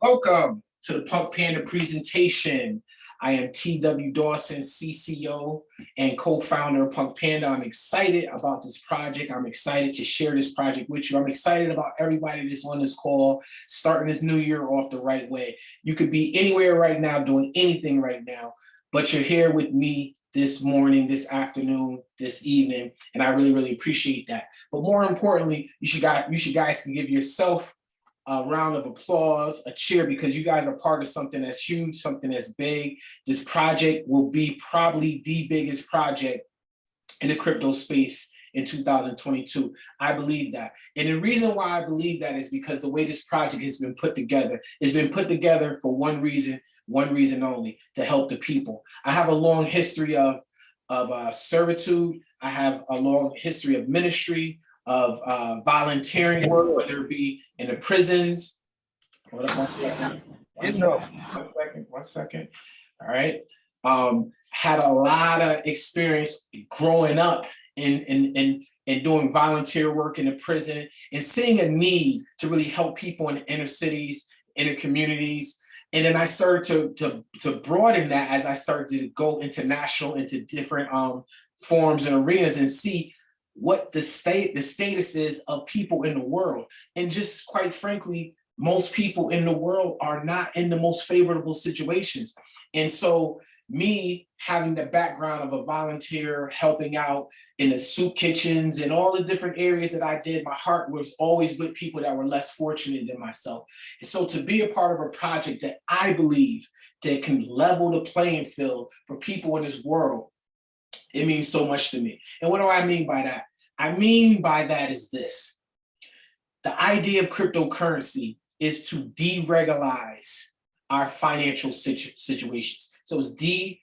Welcome to the Punk Panda presentation. I am TW Dawson, CCO and co-founder of Punk Panda. I'm excited about this project. I'm excited to share this project with you. I'm excited about everybody that's on this call, starting this new year off the right way. You could be anywhere right now, doing anything right now, but you're here with me this morning, this afternoon, this evening, and I really, really appreciate that. But more importantly, you should guys, you should guys can give yourself a round of applause, a cheer, because you guys are part of something that's huge, something that's big. This project will be probably the biggest project in the crypto space in 2022. I believe that. And the reason why I believe that is because the way this project has been put together, it's been put together for one reason, one reason only, to help the people. I have a long history of, of uh, servitude. I have a long history of ministry of uh, volunteering work, whether it be in the prisons. Hold up one second. One second, one second, one second. All right. Um, had a lot of experience growing up in, in, in, in doing volunteer work in the prison and seeing a need to really help people in the inner cities, inner communities. And then I started to, to, to broaden that as I started to go international into different um, forms and arenas and see what the state the status is of people in the world and just quite frankly most people in the world are not in the most favorable situations and so me having the background of a volunteer helping out in the soup kitchens and all the different areas that I did, my heart was always with people that were less fortunate than myself. And so to be a part of a project that I believe that can level the playing field for people in this world it means so much to me. And what do I mean by that? I mean by that is this. The idea of cryptocurrency is to deregularize our financial situ situations. So it's de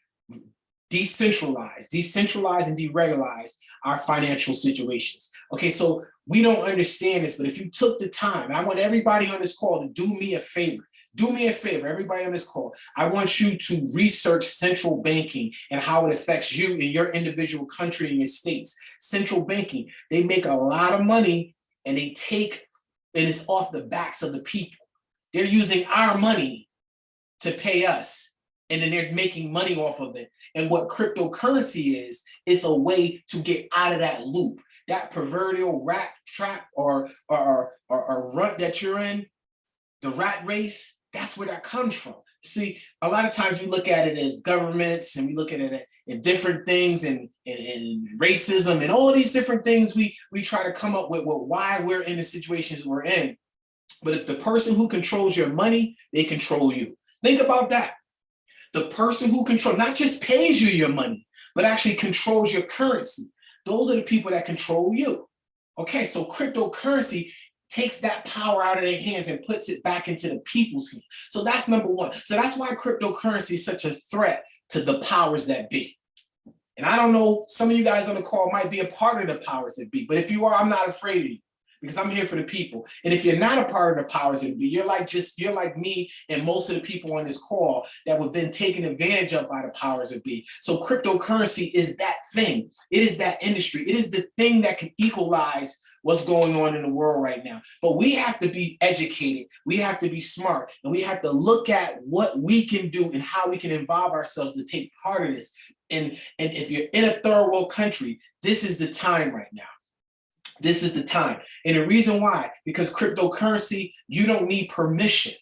decentralize, decentralize and deregularize our financial situations. Okay, so we don't understand this, but if you took the time, I want everybody on this call to do me a favor do me a favor, everybody on this call. I want you to research central banking and how it affects you in your individual country and your states. Central banking, they make a lot of money and they take, and it's off the backs of the people. They're using our money to pay us and then they're making money off of it. And what cryptocurrency is, it's a way to get out of that loop, that proverbial rat trap or, or, or, or rut that you're in, the rat race, that's where that comes from. See, a lot of times we look at it as governments and we look at it in different things and, and, and, racism and all these different things we, we try to come up with, with why we're in the situations we're in. But if the person who controls your money, they control you. Think about that. The person who control not just pays you your money, but actually controls your currency. Those are the people that control you. Okay, so cryptocurrency takes that power out of their hands and puts it back into the people's hands. So that's number one. So that's why cryptocurrency is such a threat to the powers that be. And I don't know, some of you guys on the call might be a part of the powers that be, but if you are, I'm not afraid of you because I'm here for the people. And if you're not a part of the powers that be, you're like just, you're like me and most of the people on this call that have been taken advantage of by the powers that be. So cryptocurrency is that thing. It is that industry. It is the thing that can equalize what's going on in the world right now. But we have to be educated, we have to be smart, and we have to look at what we can do and how we can involve ourselves to take part of this. And, and if you're in a third world country, this is the time right now. This is the time. And the reason why, because cryptocurrency, you don't need permission.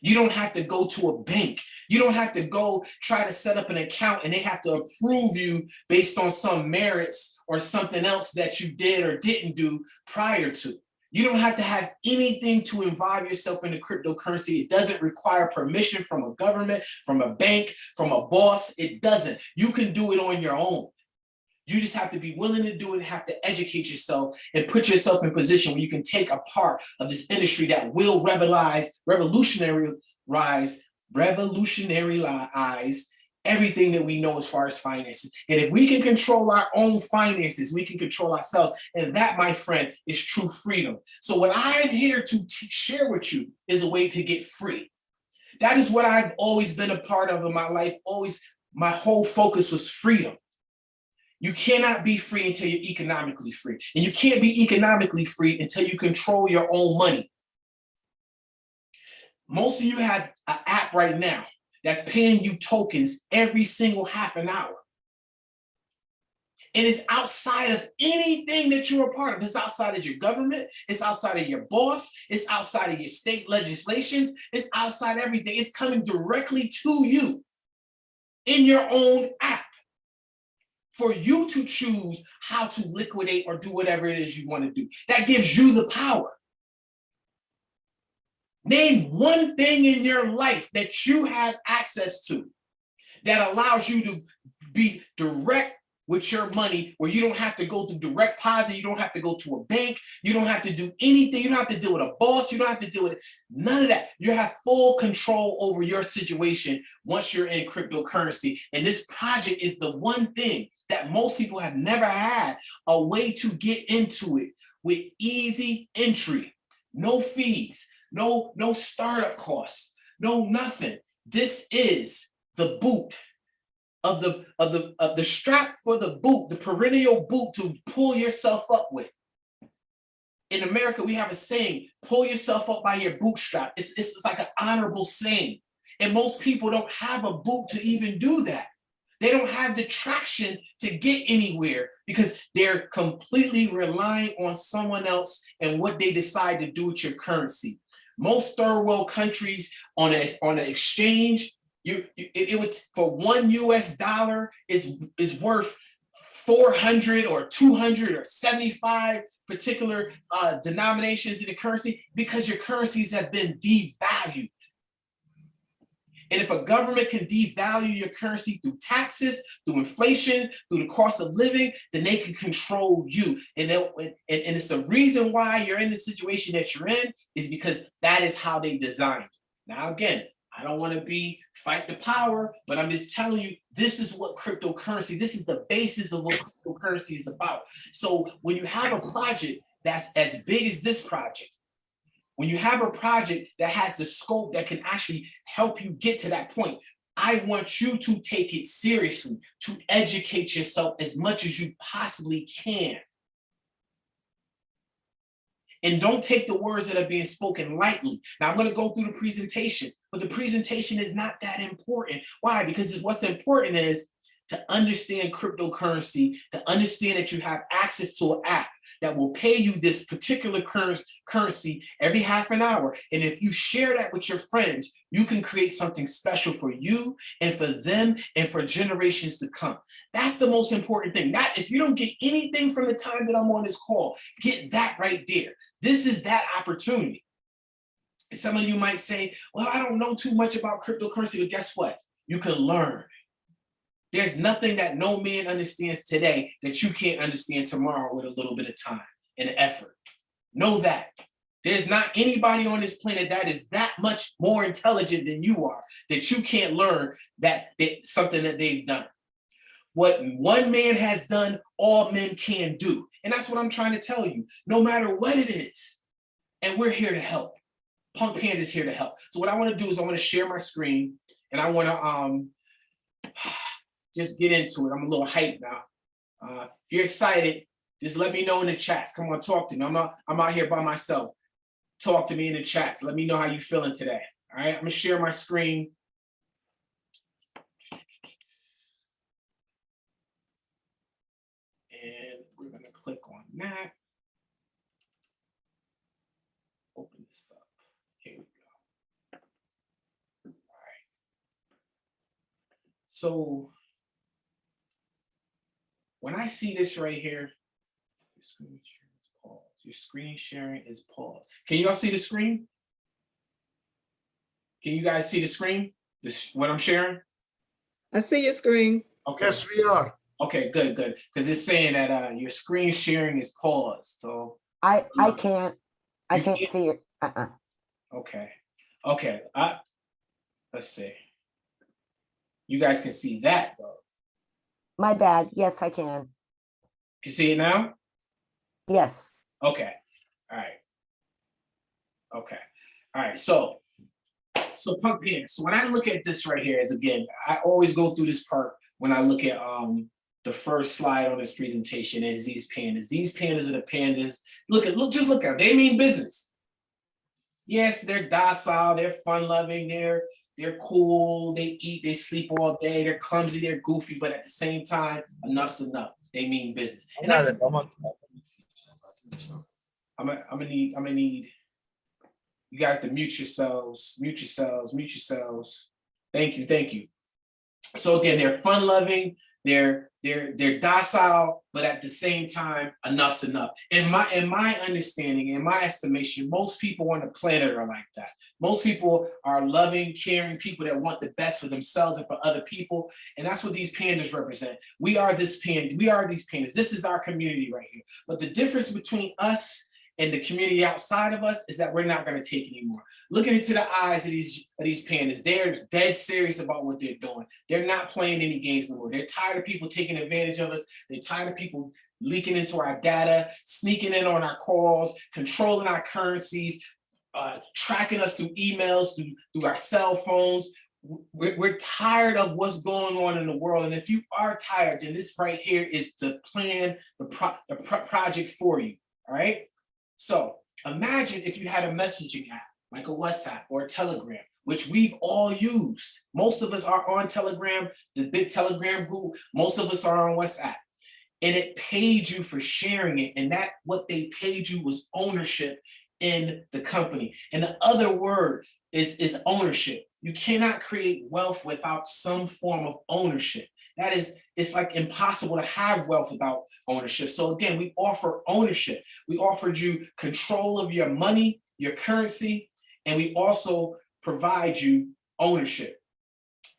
You don't have to go to a bank. You don't have to go try to set up an account and they have to approve you based on some merits or something else that you did or didn't do prior to. You don't have to have anything to involve yourself in the cryptocurrency. It doesn't require permission from a government, from a bank, from a boss. It doesn't. You can do it on your own. You just have to be willing to do it, have to educate yourself and put yourself in a position where you can take a part of this industry that will revolutionize, revolutionary rise, revolutionary revolutionize everything that we know as far as finances. And if we can control our own finances, we can control ourselves. And that, my friend, is true freedom. So what I'm here to share with you is a way to get free. That is what I've always been a part of in my life. Always, my whole focus was freedom. You cannot be free until you're economically free. And you can't be economically free until you control your own money. Most of you have an app right now that's paying you tokens every single half an hour. And it's outside of anything that you're a part of. It's outside of your government. It's outside of your boss. It's outside of your state legislations. It's outside everything. It's coming directly to you in your own app for you to choose how to liquidate or do whatever it is you want to do. That gives you the power. Name one thing in your life that you have access to that allows you to be direct with your money where you don't have to go through direct deposit, you don't have to go to a bank, you don't have to do anything, you don't have to deal with a boss, you don't have to deal with it, none of that. You have full control over your situation once you're in cryptocurrency. And this project is the one thing that most people have never had a way to get into it with easy entry, no fees, no, no startup costs, no nothing. This is the boot of the of the of the strap for the boot, the perennial boot to pull yourself up with. In America, we have a saying, pull yourself up by your bootstrap. It's, it's, it's like an honorable saying. And most people don't have a boot to even do that. They don't have the traction to get anywhere because they're completely relying on someone else and what they decide to do with your currency. Most third world countries on a, on an exchange, you it, it would for one US dollar is is worth 400 or 200 or 75 particular uh, denominations in the currency because your currencies have been devalued. And if a government can devalue your currency through taxes, through inflation, through the cost of living, then they can control you. And, and, and it's the reason why you're in the situation that you're in is because that is how they designed. Now, again, I don't want to be fight the power, but I'm just telling you, this is what cryptocurrency, this is the basis of what cryptocurrency is about. So when you have a project that's as big as this project, when you have a project that has the scope that can actually help you get to that point, I want you to take it seriously, to educate yourself as much as you possibly can. And don't take the words that are being spoken lightly. Now I'm gonna go through the presentation, but the presentation is not that important. Why? Because what's important is to understand cryptocurrency, to understand that you have access to an app that will pay you this particular currency every half an hour. And if you share that with your friends, you can create something special for you and for them and for generations to come. That's the most important thing. Not if you don't get anything from the time that I'm on this call, get that right there. This is that opportunity. Some of you might say, well, I don't know too much about cryptocurrency, but guess what? You can learn. There's nothing that no man understands today that you can't understand tomorrow with a little bit of time and effort. Know that. There's not anybody on this planet that is that much more intelligent than you are, that you can't learn that, something that they've done. What one man has done, all men can do. And that's what I'm trying to tell you, no matter what it is. And we're here to help. Punk Panda is here to help. So what I want to do is I want to share my screen and I want to um just get into it. I'm a little hyped now. Uh, if you're excited, just let me know in the chats. Come on, talk to me. I'm not, I'm out here by myself. Talk to me in the chats. Let me know how you're feeling today. All right, I'm gonna share my screen. And we're gonna click on that. Open this up. Here we go. All right. So when I see this right here, your screen sharing is paused. Your screen sharing is paused. Can you all see the screen? Can you guys see the screen? This what I'm sharing? I see your screen. Okay. Yes, we are. Okay, good, good. Because it's saying that uh, your screen sharing is paused. So I, I Uh, can't, I you can't can't? see it. Uh-uh. okay, okay. I let's see. You guys can see that though. My bad. Yes, I can. Can you see it now? Yes. Okay, all right. Okay, all right, so, so punk pants, so when I look at this right here is again, I always go through this part when I look at um the first slide on this presentation is these pandas. These pandas are the pandas. Look at, look, just look at, 'em. they mean business. Yes, they're docile, they're fun loving, they're, they're cool, they eat, they sleep all day, they're clumsy, they're goofy, but at the same time, enough's enough. They mean business. And that's, I'm gonna, I'm gonna need, I'm gonna need you guys to mute yourselves, mute yourselves, mute yourselves. Thank you, thank you. So again, they're fun loving, they're, they're, they're docile, but at the same time, enough's enough. In my, in my understanding, in my estimation, most people on the planet are like that. Most people are loving, caring people that want the best for themselves and for other people. And that's what these pandas represent. We are this panda, we are these pandas. This is our community right here. But the difference between us and the community outside of us is that we're not gonna take anymore. Looking into the eyes of these, of these pandas, they're dead serious about what they're doing. They're not playing any games anymore. They're tired of people taking advantage of us. They're tired of people leaking into our data, sneaking in on our calls, controlling our currencies, uh, tracking us through emails, through, through our cell phones. We're, we're tired of what's going on in the world. And if you are tired, then this right here is to plan the, pro the pro project for you, all right? So imagine if you had a messaging app, like a WhatsApp or a Telegram, which we've all used. Most of us are on Telegram, the big Telegram group, most of us are on WhatsApp. And it paid you for sharing it. And that what they paid you was ownership in the company. And the other word is, is ownership. You cannot create wealth without some form of ownership. That is, it's like impossible to have wealth without ownership. So again, we offer ownership. We offered you control of your money, your currency, and we also provide you ownership.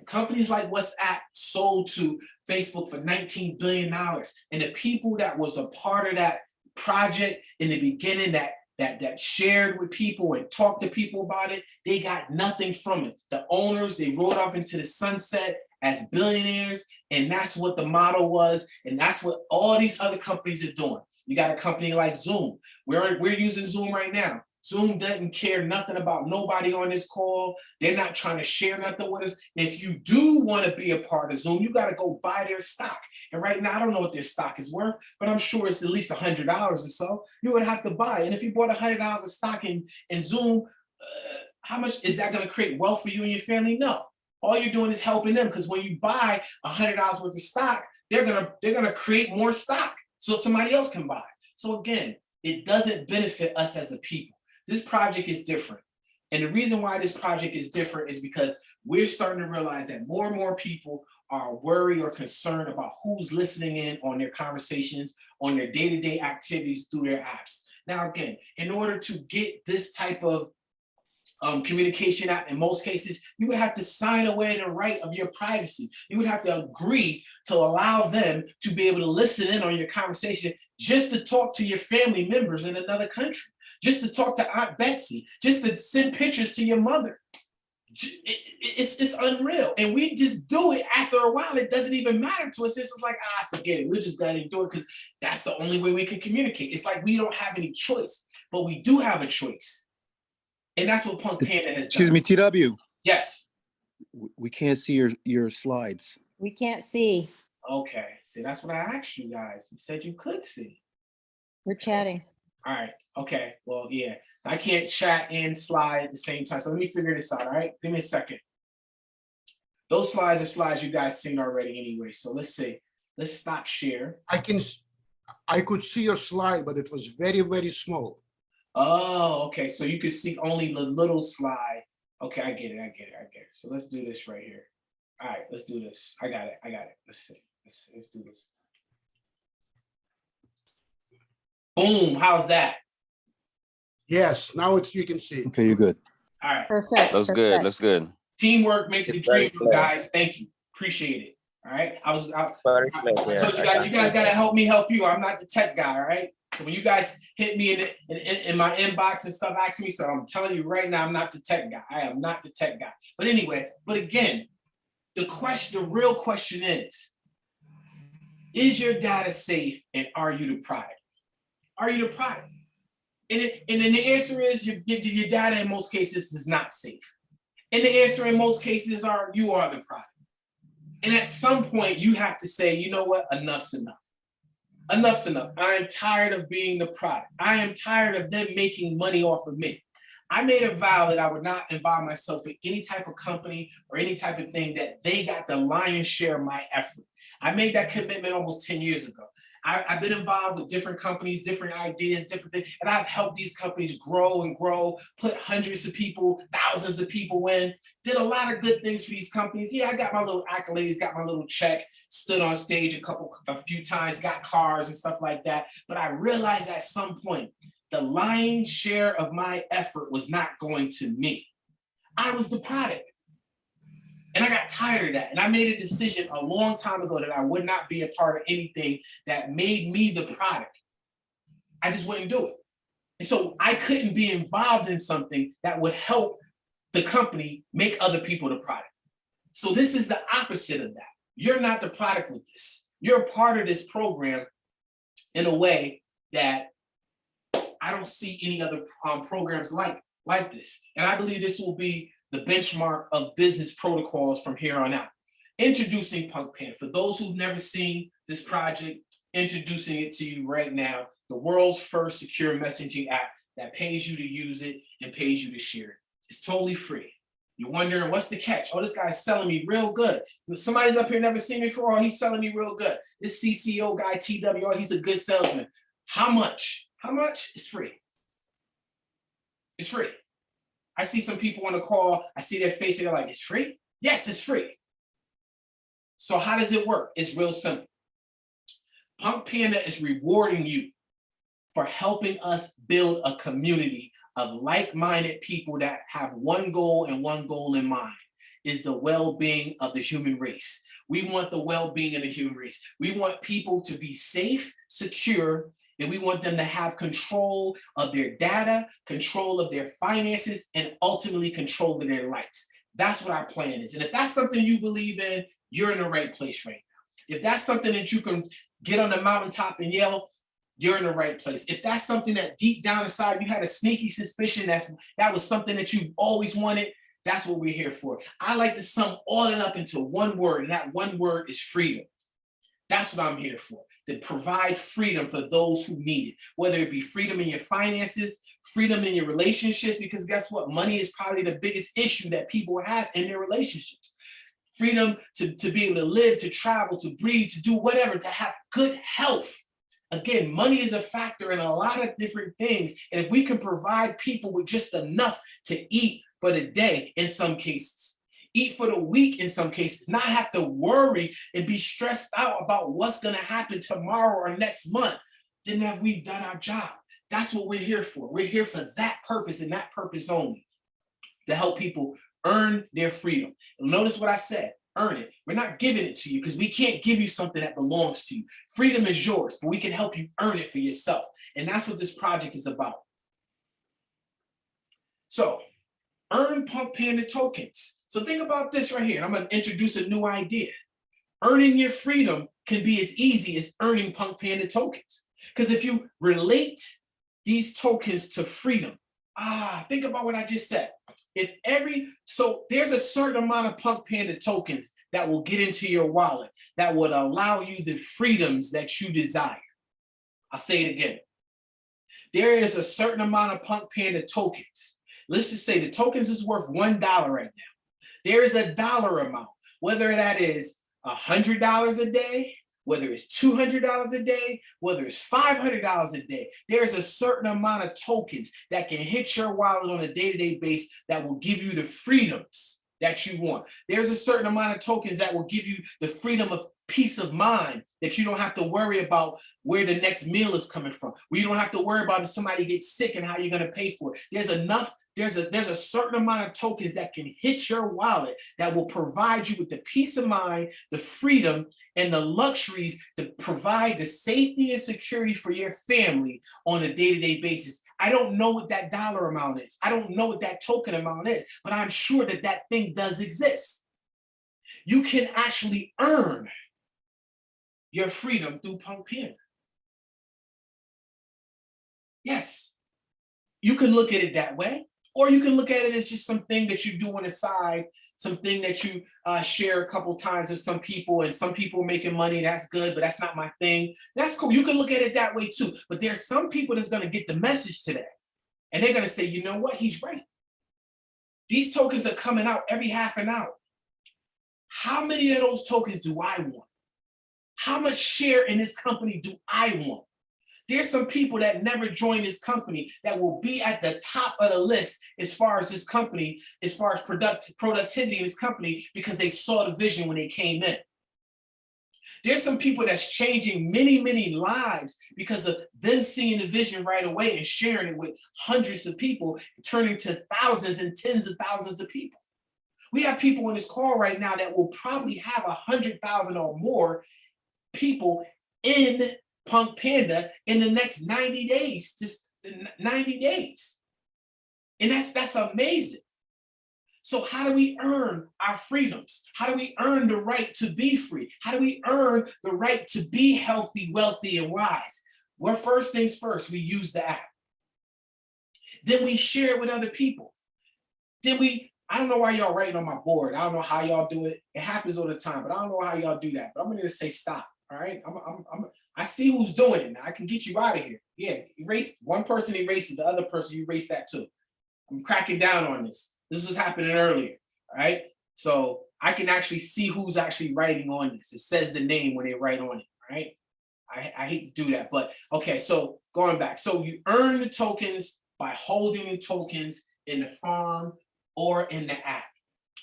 Companies like WhatsApp sold to Facebook for $19 billion. And the people that was a part of that project in the beginning that that that shared with people and talked to people about it, they got nothing from it. The owners, they rode off into the sunset as billionaires, and that's what the model was, and that's what all these other companies are doing. You got a company like Zoom. We're, we're using Zoom right now. Zoom doesn't care nothing about nobody on this call. They're not trying to share nothing with us. If you do want to be a part of Zoom, you got to go buy their stock. And right now, I don't know what their stock is worth, but I'm sure it's at least a $100 or so. You would have to buy. And if you bought a $100 of stock in, in Zoom, uh, how much is that going to create wealth for you and your family? No. All you're doing is helping them because when you buy a $100 worth of stock, they're going to they're to create more stock so somebody else can buy. So again, it doesn't benefit us as a people. This project is different. And the reason why this project is different is because we're starting to realize that more and more people are worried or concerned about who's listening in on their conversations, on their day-to-day -day activities through their apps. Now, again, in order to get this type of um, communication app, in most cases, you would have to sign away the right of your privacy. You would have to agree to allow them to be able to listen in on your conversation just to talk to your family members in another country just to talk to Aunt Betsy, just to send pictures to your mother. It's, it's unreal. And we just do it after a while. It doesn't even matter to us. It's just like, ah, forget it. We're just going to do it because that's the only way we can communicate. It's like we don't have any choice, but we do have a choice. And that's what Punk Panda has Excuse done. me, TW, Yes. we can't see your, your slides. We can't see. Okay. See, that's what I asked you guys. You said you could see. We're chatting. All right. Okay. Well, yeah. I can't chat and slide at the same time. So let me figure this out. All right. Give me a second. Those slides are slides you guys seen already anyway. So let's see. Let's stop share. I can, I could see your slide, but it was very, very small. Oh, okay. So you can see only the little slide. Okay, I get it. I get it. I get it. So let's do this right here. All right, let's do this. I got it. I got it. Let's see. Let's see. Let's do this. Boom. How's that? Yes, now it's, you can see. Okay, you're good. All right. Perfect. Looks good, perfect. looks good. Teamwork makes the It's very dream, work, guys. Thank you. Appreciate it. All right. I was, I, Very I told you guys, got you guys gotta help me help you. I'm not the tech guy, all right? So when you guys hit me in, in, in, my inbox and stuff, ask me, so I'm telling you right now, I'm not the tech guy. I am not the tech guy. But anyway, but again, the question, the real question is, is your data safe and are you the product? Are you the product? And, it, and then the answer is your, your data in most cases is not safe. And the answer in most cases are you are the product. And at some point you have to say, you know what, enough's enough. Enough's enough. I am tired of being the product. I am tired of them making money off of me. I made a vow that I would not involve myself in any type of company or any type of thing that they got the lion's share of my effort. I made that commitment almost ten years ago. I, have been involved with different companies, different ideas, different things, and I've helped these companies grow and grow, put hundreds of people, thousands of people in, did a lot of good things for these companies. Yeah, I got my little accolades, got my little check, stood on stage a couple, a few times, got cars and stuff like that. But I realized at some point, the lion's share of my effort was not going to me. I was the product. And I got tired of that. And I made a decision a long time ago that I would not be a part of anything that made me the product. I just wouldn't do it. And so I couldn't be involved in something that would help the company make other people the product. So this is the opposite of that. You're not the product with this. You're a part of this program in a way that I don't see any other um, programs like, like this. And I believe this will be the benchmark of business protocols from here on out. Introducing Punk Pan. For those who've never seen this project, introducing it to you right now, the world's first secure messaging app that pays you to use it and pays you to share it. It's totally free. You're wondering what's the catch? Oh, this guy's selling me real good. Somebody's up here never seen me before, oh, he's selling me real good. This CCO guy, TWR, he's a good salesman. How much? How much? It's free. It's free. I see some people on the call, I see their face, and they're like, it's free? Yes, it's free. So how does it work? It's real simple. Punk Panda is rewarding you for helping us build a community of like-minded people that have one goal and one goal in mind, is the well-being of the human race. We want the well-being of the human race. We want people to be safe, secure, and we want them to have control of their data, control of their finances, and ultimately control of their lives. That's what our plan is. And if that's something you believe in, you're in the right place right now. If that's something that you can get on the mountaintop and yell, you're in the right place. If that's something that deep down inside you had a sneaky suspicion that's that was something that you always wanted, that's what we're here for. I like to sum all it up into one word, and that one word is freedom. That's what I'm here for to provide freedom for those who need it, whether it be freedom in your finances, freedom in your relationships, because guess what? Money is probably the biggest issue that people have in their relationships. Freedom to, to be able to live, to travel, to breathe, to do whatever, to have good health. Again, money is a factor in a lot of different things. And if we can provide people with just enough to eat for the day in some cases, eat for the week in some cases, not have to worry and be stressed out about what's gonna happen tomorrow or next month, then have we done our job. That's what we're here for. We're here for that purpose and that purpose only, to help people earn their freedom. Notice what I said, earn it. We're not giving it to you because we can't give you something that belongs to you. Freedom is yours, but we can help you earn it for yourself. And that's what this project is about. So earn Punk Panda tokens. So think about this right here. I'm going to introduce a new idea. Earning your freedom can be as easy as earning Punk Panda tokens. Because if you relate these tokens to freedom, ah, think about what I just said. If every, so there's a certain amount of Punk Panda tokens that will get into your wallet that would allow you the freedoms that you desire. I'll say it again. There is a certain amount of Punk Panda tokens. Let's just say the tokens is worth $1 right now there is a dollar amount, whether that is a $100 a day, whether it's $200 a day, whether it's $500 a day, there's a certain amount of tokens that can hit your wallet on a day-to-day -day base that will give you the freedoms that you want. There's a certain amount of tokens that will give you the freedom of peace of mind that you don't have to worry about where the next meal is coming from, where you don't have to worry about if somebody gets sick and how you're going to pay for it. There's enough there's a there's a certain amount of tokens that can hit your wallet that will provide you with the peace of mind, the freedom, and the luxuries to provide the safety and security for your family on a day-to-day -day basis. I don't know what that dollar amount is. I don't know what that token amount is, but I'm sure that that thing does exist. You can actually earn your freedom through Punk. Yes, you can look at it that way. Or you can look at it as just something that you do on the side, something that you uh, share a couple times with some people and some people are making money, that's good, but that's not my thing. That's cool, you can look at it that way too. But there's some people that's gonna get the message today and they're gonna say, you know what, he's right. These tokens are coming out every half an hour. How many of those tokens do I want? How much share in this company do I want? There's some people that never joined this company that will be at the top of the list as far as this company, as far as product productivity in this company, because they saw the vision when they came in. There's some people that's changing many, many lives because of them seeing the vision right away and sharing it with hundreds of people, turning to thousands and tens of thousands of people. We have people on this call right now that will probably have a hundred thousand or more people in Punk Panda in the next 90 days, just 90 days. And that's that's amazing. So how do we earn our freedoms? How do we earn the right to be free? How do we earn the right to be healthy, wealthy, and wise? Well, first things first, we use the app. Then we share it with other people. Then we, I don't know why y'all writing on my board. I don't know how y'all do it. It happens all the time, but I don't know how y'all do that. But I'm gonna say stop. All right. I'm, I'm, I'm, I see who's doing it now. I can get you out of here. Yeah, erase one person erases the other person, you erase that too. I'm cracking down on this. This was happening earlier. Right. So I can actually see who's actually writing on this. It says the name when they write on it. Right. I, I hate to do that, but okay. So going back, so you earn the tokens by holding the tokens in the farm or in the app.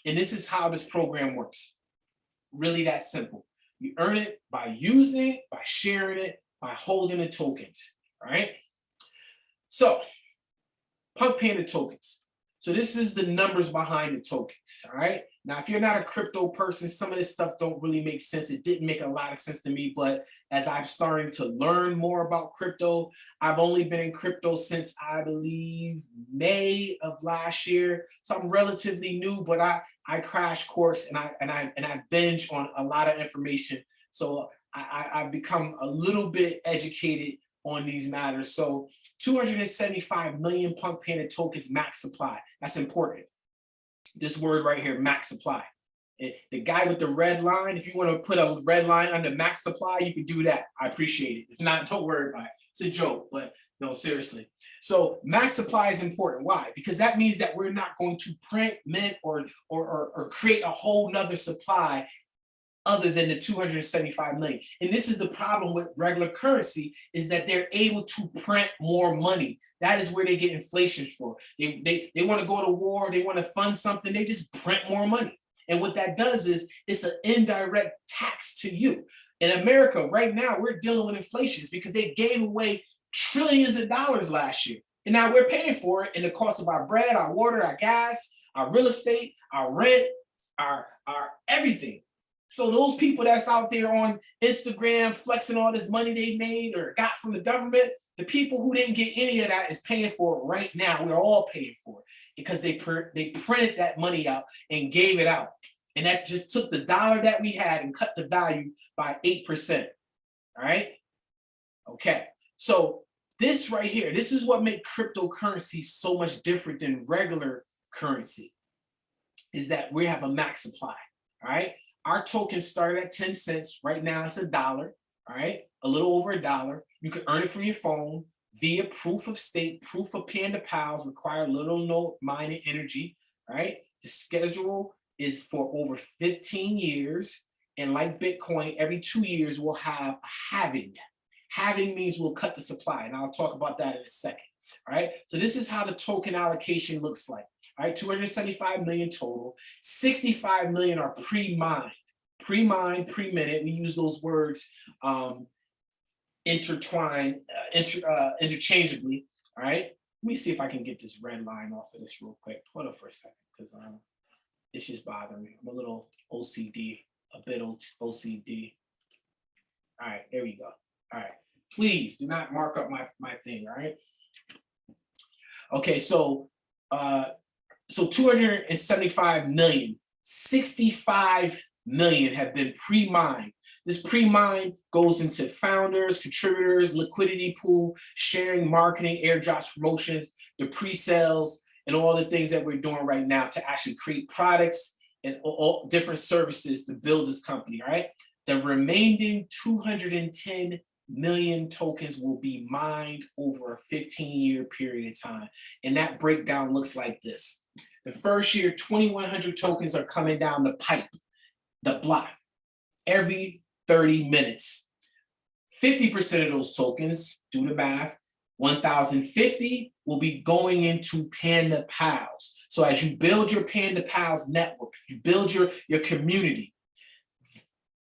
And this is how this program works. Really that simple. You earn it by using it, by sharing it, by holding the tokens, all right? So, Punk Panda tokens. So this is the numbers behind the tokens, all right? Now, if you're not a crypto person, some of this stuff don't really make sense. It didn't make a lot of sense to me, but as I'm starting to learn more about crypto, I've only been in crypto since I believe May of last year. So I'm relatively new, but I, I crash course and I and I and I binge on a lot of information. So I, I've become a little bit educated on these matters. So 275 million Punk Panda tokens max supply. That's important. This word right here, max supply. The guy with the red line, if you want to put a red line under max supply, you can do that. I appreciate it. If not, don't worry about it. It's a joke, but no, seriously. So max supply is important. Why? Because that means that we're not going to print, mint, or or or, or create a whole nother supply other than the 275 million. And this is the problem with regular currency is that they're able to print more money. That is where they get inflation for. They, they, they want to go to war, they want to fund something, they just print more money. And what that does is it's an indirect tax to you. In America right now, we're dealing with inflations because they gave away trillions of dollars last year. And now we're paying for it in the cost of our bread, our water, our gas, our real estate, our rent, our, our everything. So those people that's out there on Instagram flexing all this money they made or got from the government, the people who didn't get any of that is paying for it right now. We're all paying for it because they pr they printed that money out and gave it out. And that just took the dollar that we had and cut the value by 8%. All right. Okay. So this right here, this is what makes cryptocurrency so much different than regular currency is that we have a max supply. All right. Our token started at 10 cents. Right now it's a dollar. All right. A little over a dollar. You can earn it from your phone via proof of stake, proof of Panda Pals, require little no mining energy. right? The schedule is for over 15 years. And like Bitcoin, every two years we'll have a halving. Halving means we'll cut the supply, and I'll talk about that in a second. All right. So this is how the token allocation looks like. All right, 275 million total, 65 million are pre-mined, pre-mined, pre-minute. We use those words um, intertwined, uh, inter, uh, interchangeably. All right, let me see if I can get this red line off of this real quick. Hold on for a second, because um, it's just bothering me. I'm a little OCD, a bit OCD. All right, there we go. All right, please do not mark up my my thing. All right. Okay, so uh, so 275 million, 65 million have been pre-mined. This pre-mine goes into founders, contributors, liquidity pool, sharing, marketing, airdrops, promotions, the pre-sales, and all the things that we're doing right now to actually create products and all, different services to build this company, all right? The remaining 210 million tokens will be mined over a fifteen year period of time. And that breakdown looks like this. The first year, twenty-one hundred tokens are coming down the pipe, the block, every thirty minutes. Fifty percent of those tokens, do the math, one thousand fifty will be going into Panda Pals. So as you build your Panda Pals network, you build your, your community,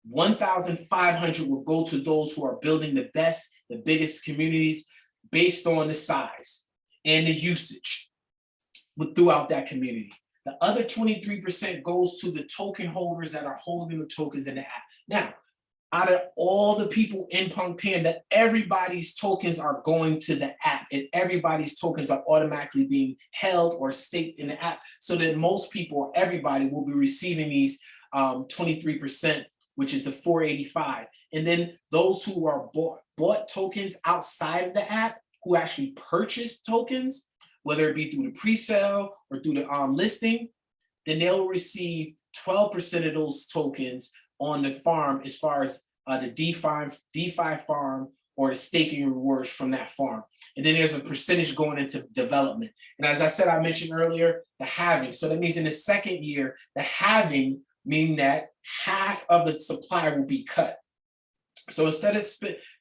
one thousand five hundred will go to those who are building the best, the biggest communities based on the size and the usage throughout that community. The other twenty-three percent goes to the token holders that are holding the tokens in the app. Now, out of all the people in Punk Panda, everybody's tokens are going to the app and everybody's tokens are automatically being held or staked in the app so that most people, everybody will be receiving these um, 23%, which is the 485. And then those who are bought, bought tokens outside of the app, who actually purchase tokens, whether it be through the pre-sale or through the um, listing, then they'll receive 12% of those tokens on the farm as far as uh, the DeFi, DeFi farm or the staking rewards from that farm. And then there's a percentage going into development. And as I said, I mentioned earlier, the halving. So that means in the second year, the halving mean that half of the supply will be cut. So instead of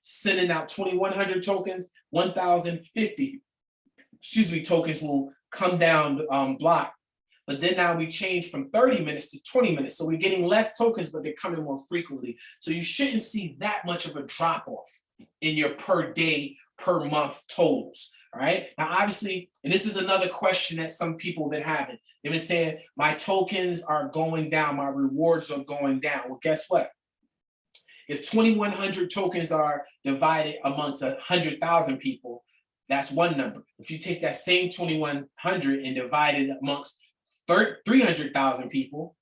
sending out 2,100 tokens, 1,050, excuse me, tokens will come down um, block but then now we change from 30 minutes to 20 minutes. So we're getting less tokens, but they're coming more frequently. So you shouldn't see that much of a drop off in your per day, per month totals. All right. Now, obviously, and this is another question that some people have been having. They've been saying, my tokens are going down, my rewards are going down. Well, guess what? If 2,100 tokens are divided amongst 100,000 people, that's one number. If you take that same 2,100 and divide it amongst 300,000 people,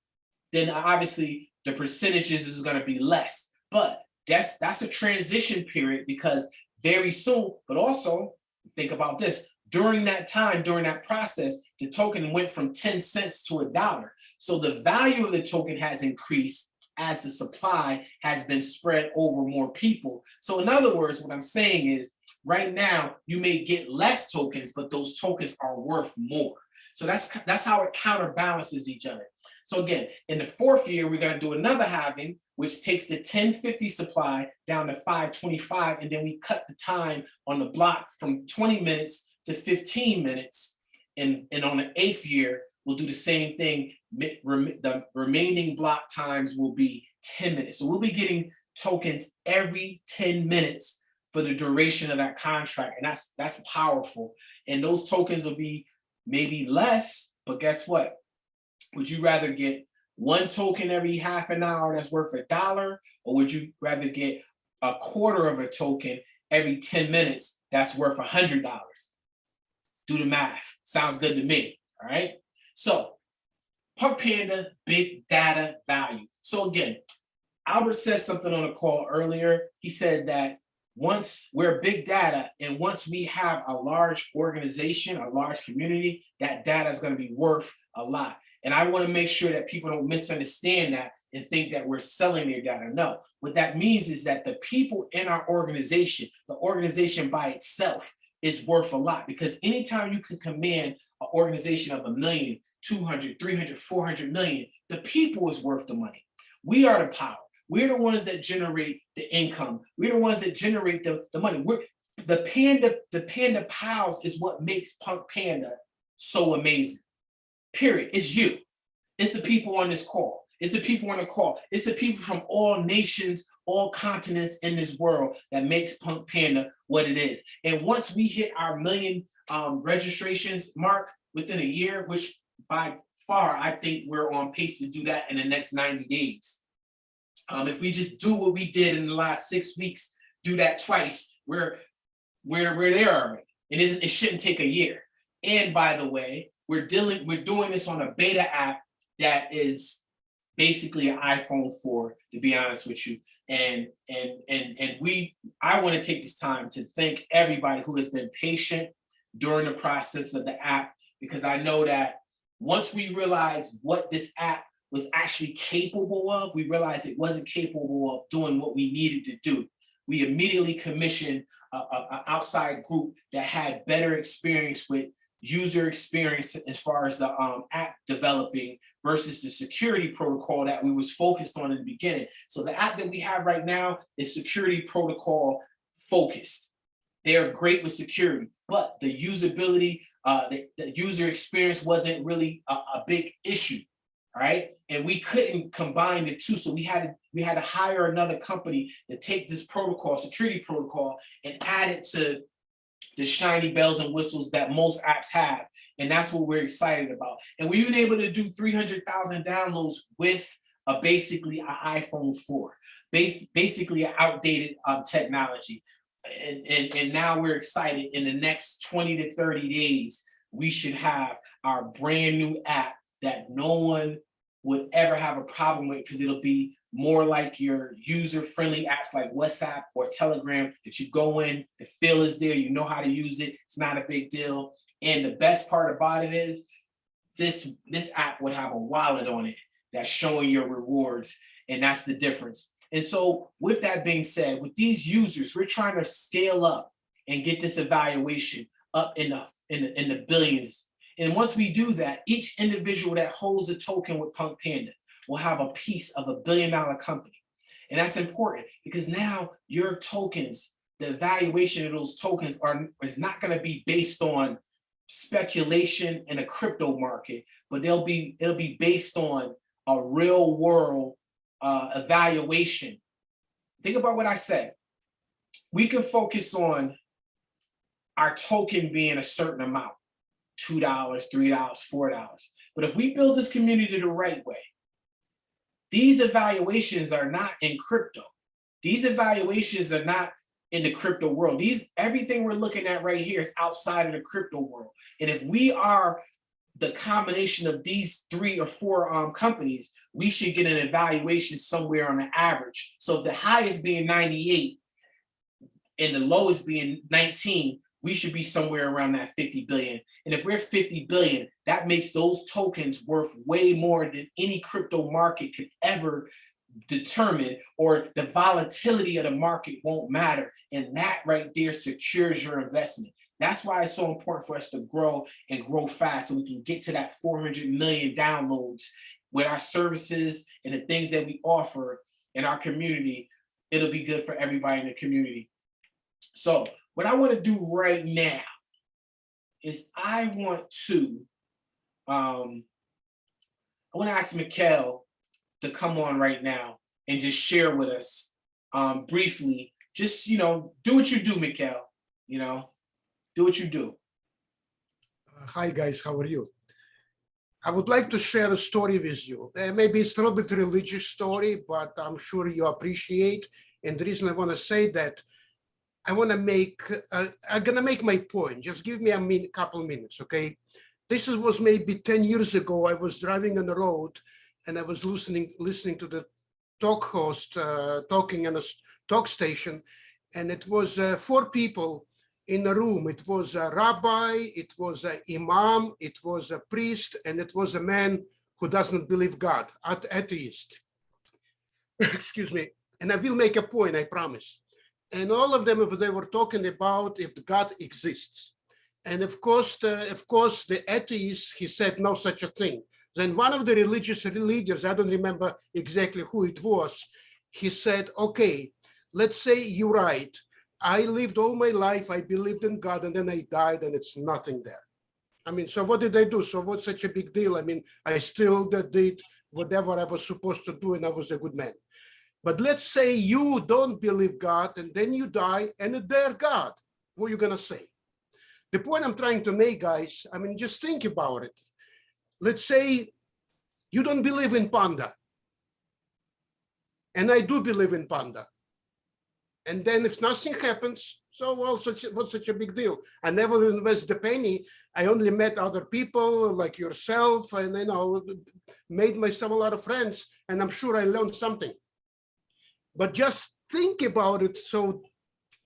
then obviously the percentages is going to be less. But that's that's a transition period because very soon, but also think about this, during that time, during that process, the token went from 10 cents to a dollar. So the value of the token has increased as the supply has been spread over more people. So in other words, what I'm saying is right now you may get less tokens, but those tokens are worth more. So that's that's how it counterbalances each other. So again, in the fourth year, we're going to do another halving, which takes the 1050 supply down to 525, and then we cut the time on the block from 20 minutes to 15 minutes. And, and on the eighth year, we'll do the same thing. The remaining block times will be 10 minutes. So we'll be getting tokens every 10 minutes for the duration of that contract. And that's that's powerful. And those tokens will be maybe less, but guess what? Would you rather get one token every half an hour that's worth a dollar, or would you rather get a quarter of a token every 10 minutes that's worth a hundred dollars? Do the math. Sounds good to me. All right. So Punk Panda, big data value. So again, Albert said something on a call earlier. He said that once we're big data and once we have a large organization, a large community, that data is going to be worth a lot. And I want to make sure that people don't misunderstand that and think that we're selling their data. No, what that means is that the people in our organization, the organization by itself is worth a lot because anytime you can command an organization of a million, 200, 300, 400 million, the people is worth the money. We are the power. We're the ones that generate the income. We're the ones that generate the, the money. We're the panda, the panda pals is what makes Punk Panda so amazing. Period. It's you. It's the people on this call. It's the people on the call. It's the people from all nations, all continents in this world that makes Punk Panda what it is. And once we hit our million um, registrations mark within a year, which by far, I think we're on pace to do that in the next 90 days. Um, if we just do what we did in the last six weeks, do that twice, we're we're we're there already. It, it shouldn't take a year. And by the way, we're dealing we're doing this on a beta app that is basically an iPhone 4, to be honest with you. And and and and we I want to take this time to thank everybody who has been patient during the process of the app because I know that once we realize what this app was actually capable of, we realized it wasn't capable of doing what we needed to do. we immediately commissioned a, a- a outside group that had better experience with user experience as far as the um, app developing versus the security protocol that we was focused on in the beginning. So the app that we have right now is security protocol focused. They're great with security, but the usability, uh, the, the user experience wasn't really a, a big issue. Right? and we couldn't combine the two, so we had to, we had to hire another company to take this protocol, security protocol, and add it to the shiny bells and whistles that most apps have. And that's what we're excited about. And we've been able to do three hundred thousand downloads with a basically an iPhone four. Basically an outdated um technology. And and and now we're excited in the next twenty to thirty days, we should have our brand new app that no one would ever have a problem with because it'll be more like your user-friendly apps like WhatsApp or Telegram that you go in, the feel is there, you know how to use it, it's not a big deal. And the best part about it is this, this app would have a wallet on it that's showing your rewards, and that's the difference. And so with that being said, with these users, we're trying to scale up and get this evaluation up the, in the, in the billions. And once we do that, each individual that holds a token with Punk Panda will have a piece of a billion dollar company. And that's important because now your tokens, the valuation of those tokens are is not going to be based on speculation in a crypto market, but they'll be it'll be based on a real world uh, evaluation. Think about what I said. We can focus on our token being a certain amount, two dollars, three dollars, four dollars. But if we build this community the right way, these evaluations are not in crypto. These evaluations are not in the crypto world. These everything we're looking at right here is outside of the crypto world. And if we are the combination of these three or four um, companies, we should get an evaluation somewhere on the average. So the highest being 98 and the lowest being 19, we should be somewhere around that 50 billion. And if we're 50 billion, that makes those tokens worth way more than any crypto market could ever determine or the volatility of the market won't matter. And that right there secures your investment. That's why it's so important for us to grow and grow fast so we can get to that 400 million downloads with our services and the things that we offer in our community. It'll be good for everybody in the community. So what I want to do right now is I want to, um, I want to ask Mikkel to come on right now and just share with us um, briefly, just, you know, do what you do, Mikkel, you know, do what you do. Uh, Hi, guys, how are you? I would like to share a story with you. Uh, maybe it's a little bit religious story, but I'm sure you appreciate. And the reason I want to say that, I want to make, uh, I'm going to make my point. Just give me a min couple minutes, okay? This is, was maybe 10 years ago. I was driving on the road and I was listening, listening to the talk host uh, talking on a talk station. And it was uh, four people in a room. It was a rabbi, it was an imam, it was a priest, and it was a man who doesn't believe God, at- atheist. Excuse me. And I will make a point, I promise. And all of them, they were talking about if God exists. And of course, the, of course, the atheist, he said no such a thing. Then one of the religious leaders, I don't remember exactly who it was, he said, okay, let's say you're right. I lived all my life, I believed in God, and then I died, and it's nothing there. I mean, so what did I do? So what's such a big deal? I mean, I still did whatever I was supposed to do, and I was a good man. But let's say you don't believe God, and then you die, and they're God. What are you gonna say? The point I'm trying to make, guys, I mean, just think about it. Let's say you don't believe in panda. And I do believe in panda. And then if nothing happens, so well, such, what's such a big deal? I never invest a penny. I only met other people like yourself and you know, made myself a lot of friends and I'm sure I learned something. But just think about it. So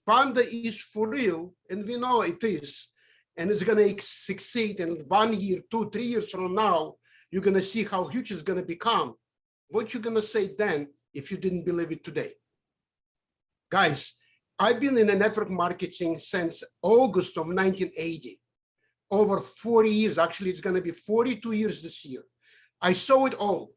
Panda is for real and we know it is. And it's gonna succeed in one year, two, three years from now, you're gonna see how huge it's gonna become. What you're gonna say then if you didn't believe it today? Guys, I've been in the network marketing since August of 1980. Over 40 years, actually, it's gonna be 42 years this year. I saw it all.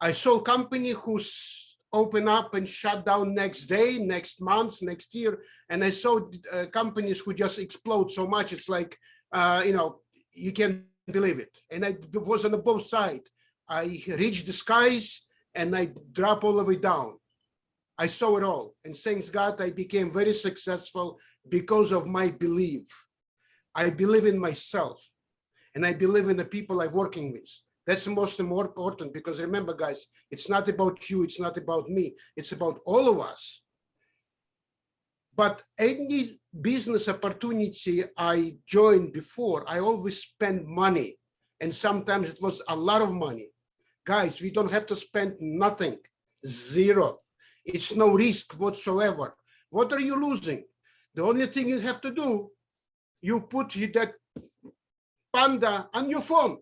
I saw a company who's open up and shut down next day, next month, next year. And I saw uh, companies who just explode so much. It's like, uh, you know, you can't believe it. And I was on the both side. I reached the skies and I drop all the way down. I saw it all. And thanks God, I became very successful because of my belief. I believe in myself and I believe in the people I'm working with. That's the most important because remember, guys, it's not about you, it's not about me, it's about all of us. But any business opportunity I joined before, I always spend money. And sometimes it was a lot of money. Guys, we don't have to spend nothing, zero. It's no risk whatsoever. What are you losing? The only thing you have to do, you put that panda on your phone.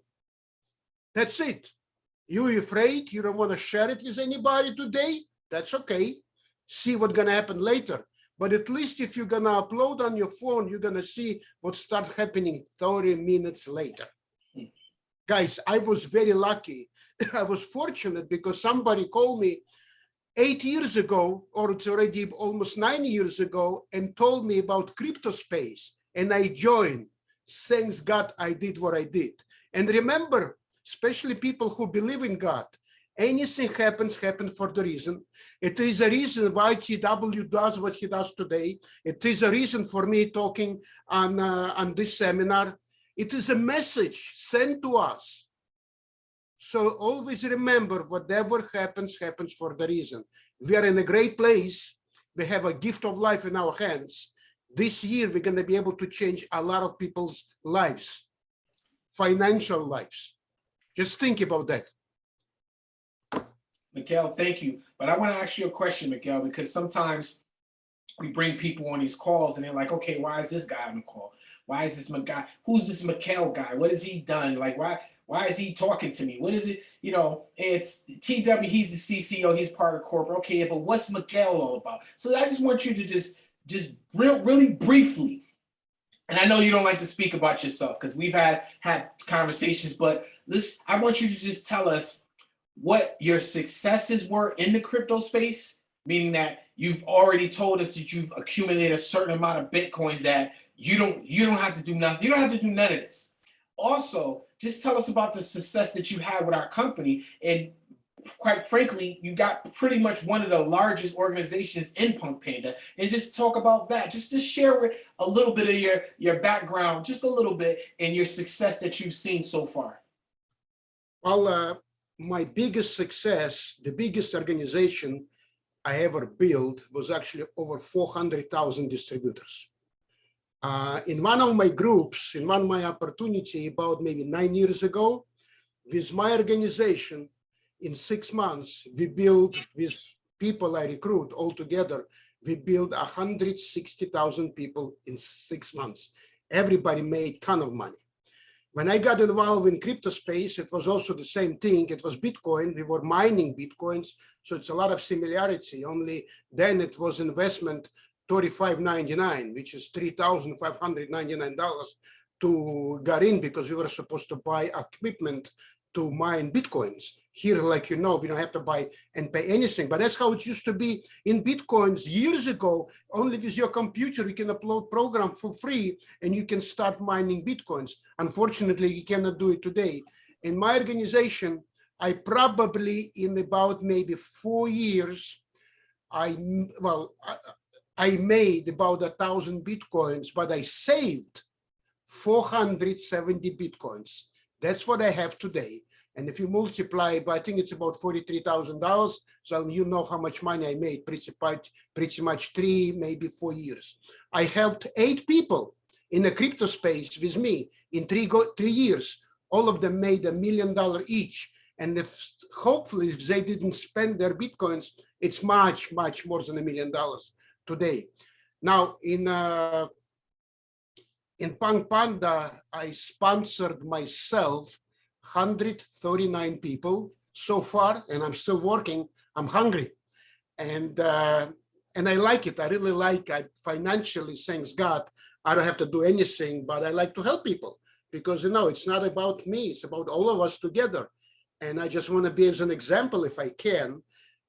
That's it. You afraid you don't want to share it with anybody today? That's okay. See what's gonna happen later. But at least if you're gonna upload on your phone, you're gonna see what starts happening 30 minutes later. Guys, I was very lucky. I was fortunate because somebody called me eight years ago, or it's already almost nine years ago, and told me about crypto space. And I joined. Thanks God I did what I did. And remember, especially people who believe in God, anything happens, happens for the reason. It is a reason why TW does what he does today. It is a reason for me talking on, uh, on this seminar. It is a message sent to us. So always remember, whatever happens, happens for the reason. We are in a great place. We have a gift of life in our hands. This year, we're going to be able to change a lot of people's lives, financial lives. Just think about that. Miguel, thank you. But I want to ask you a question, Miguel, because sometimes we bring people on these calls and they're like, okay, why is this guy on the call? Why is this guy? Who's this Miguel guy? What has he done? Like, why? Why is he talking to me? What is it? You know, it's TW, he's the CCO, he's part of corporate. Okay, but what's Miguel all about? So I just want you to just, just real, really briefly, and I know you don't like to speak about yourself because we've had had conversations, but this, I want you to just tell us what your successes were in the crypto space, meaning that you've already told us that you've accumulated a certain amount of bitcoins that you don't you don't have to do nothing. You don't have to do none of this. Also, just tell us about the success that you had with our company. And quite frankly, you got pretty much one of the largest organizations in Punk Panda. And just talk about that. Just to share a little bit of your, your background, just a little bit, and your success that you've seen so far. Well, uh, my biggest success, the biggest organization I ever built was actually over 400,000 distributors. Uh, in one of my groups, in one of my opportunity about maybe nine years ago, with my organization, in six months, we build with people I recruit all together, we build 160,000 people in six months. Everybody made ton of money. When I got involved in crypto space, it was also the same thing. It was Bitcoin. We were mining Bitcoins. So it's a lot of similarity. Only then it was investment 35.99, which is $3,599 to get in because we were supposed to buy equipment to mine Bitcoins. Here, like you know, we don't have to buy and pay anything, but that's how it used to be in Bitcoins years ago. Only with your computer, you can upload program for free and you can start mining Bitcoins. Unfortunately, you cannot do it today. In my organization, I probably in about maybe four years, I, well, I, I made about a thousand Bitcoins, but I saved 470 Bitcoins. That's what I have today. And if you multiply, by I think it's about $43,000. So you know how much money I made, pretty much, pretty much three, maybe four years. I helped eight people in the crypto space with me in three, go, three years. All of them made a million dollar each. And if hopefully if they didn't spend their Bitcoins, it's much, much more than a million dollars today. Now in uh, in Punk Panda, I sponsored myself 139 people so far, and I'm still working. I'm hungry, and uh, And I like it. I really like, I financially, thanks God, I don't have to do anything, but I like to help people because, you know, it's not about me, it's about all of us together. And I just want to be as an example if I can.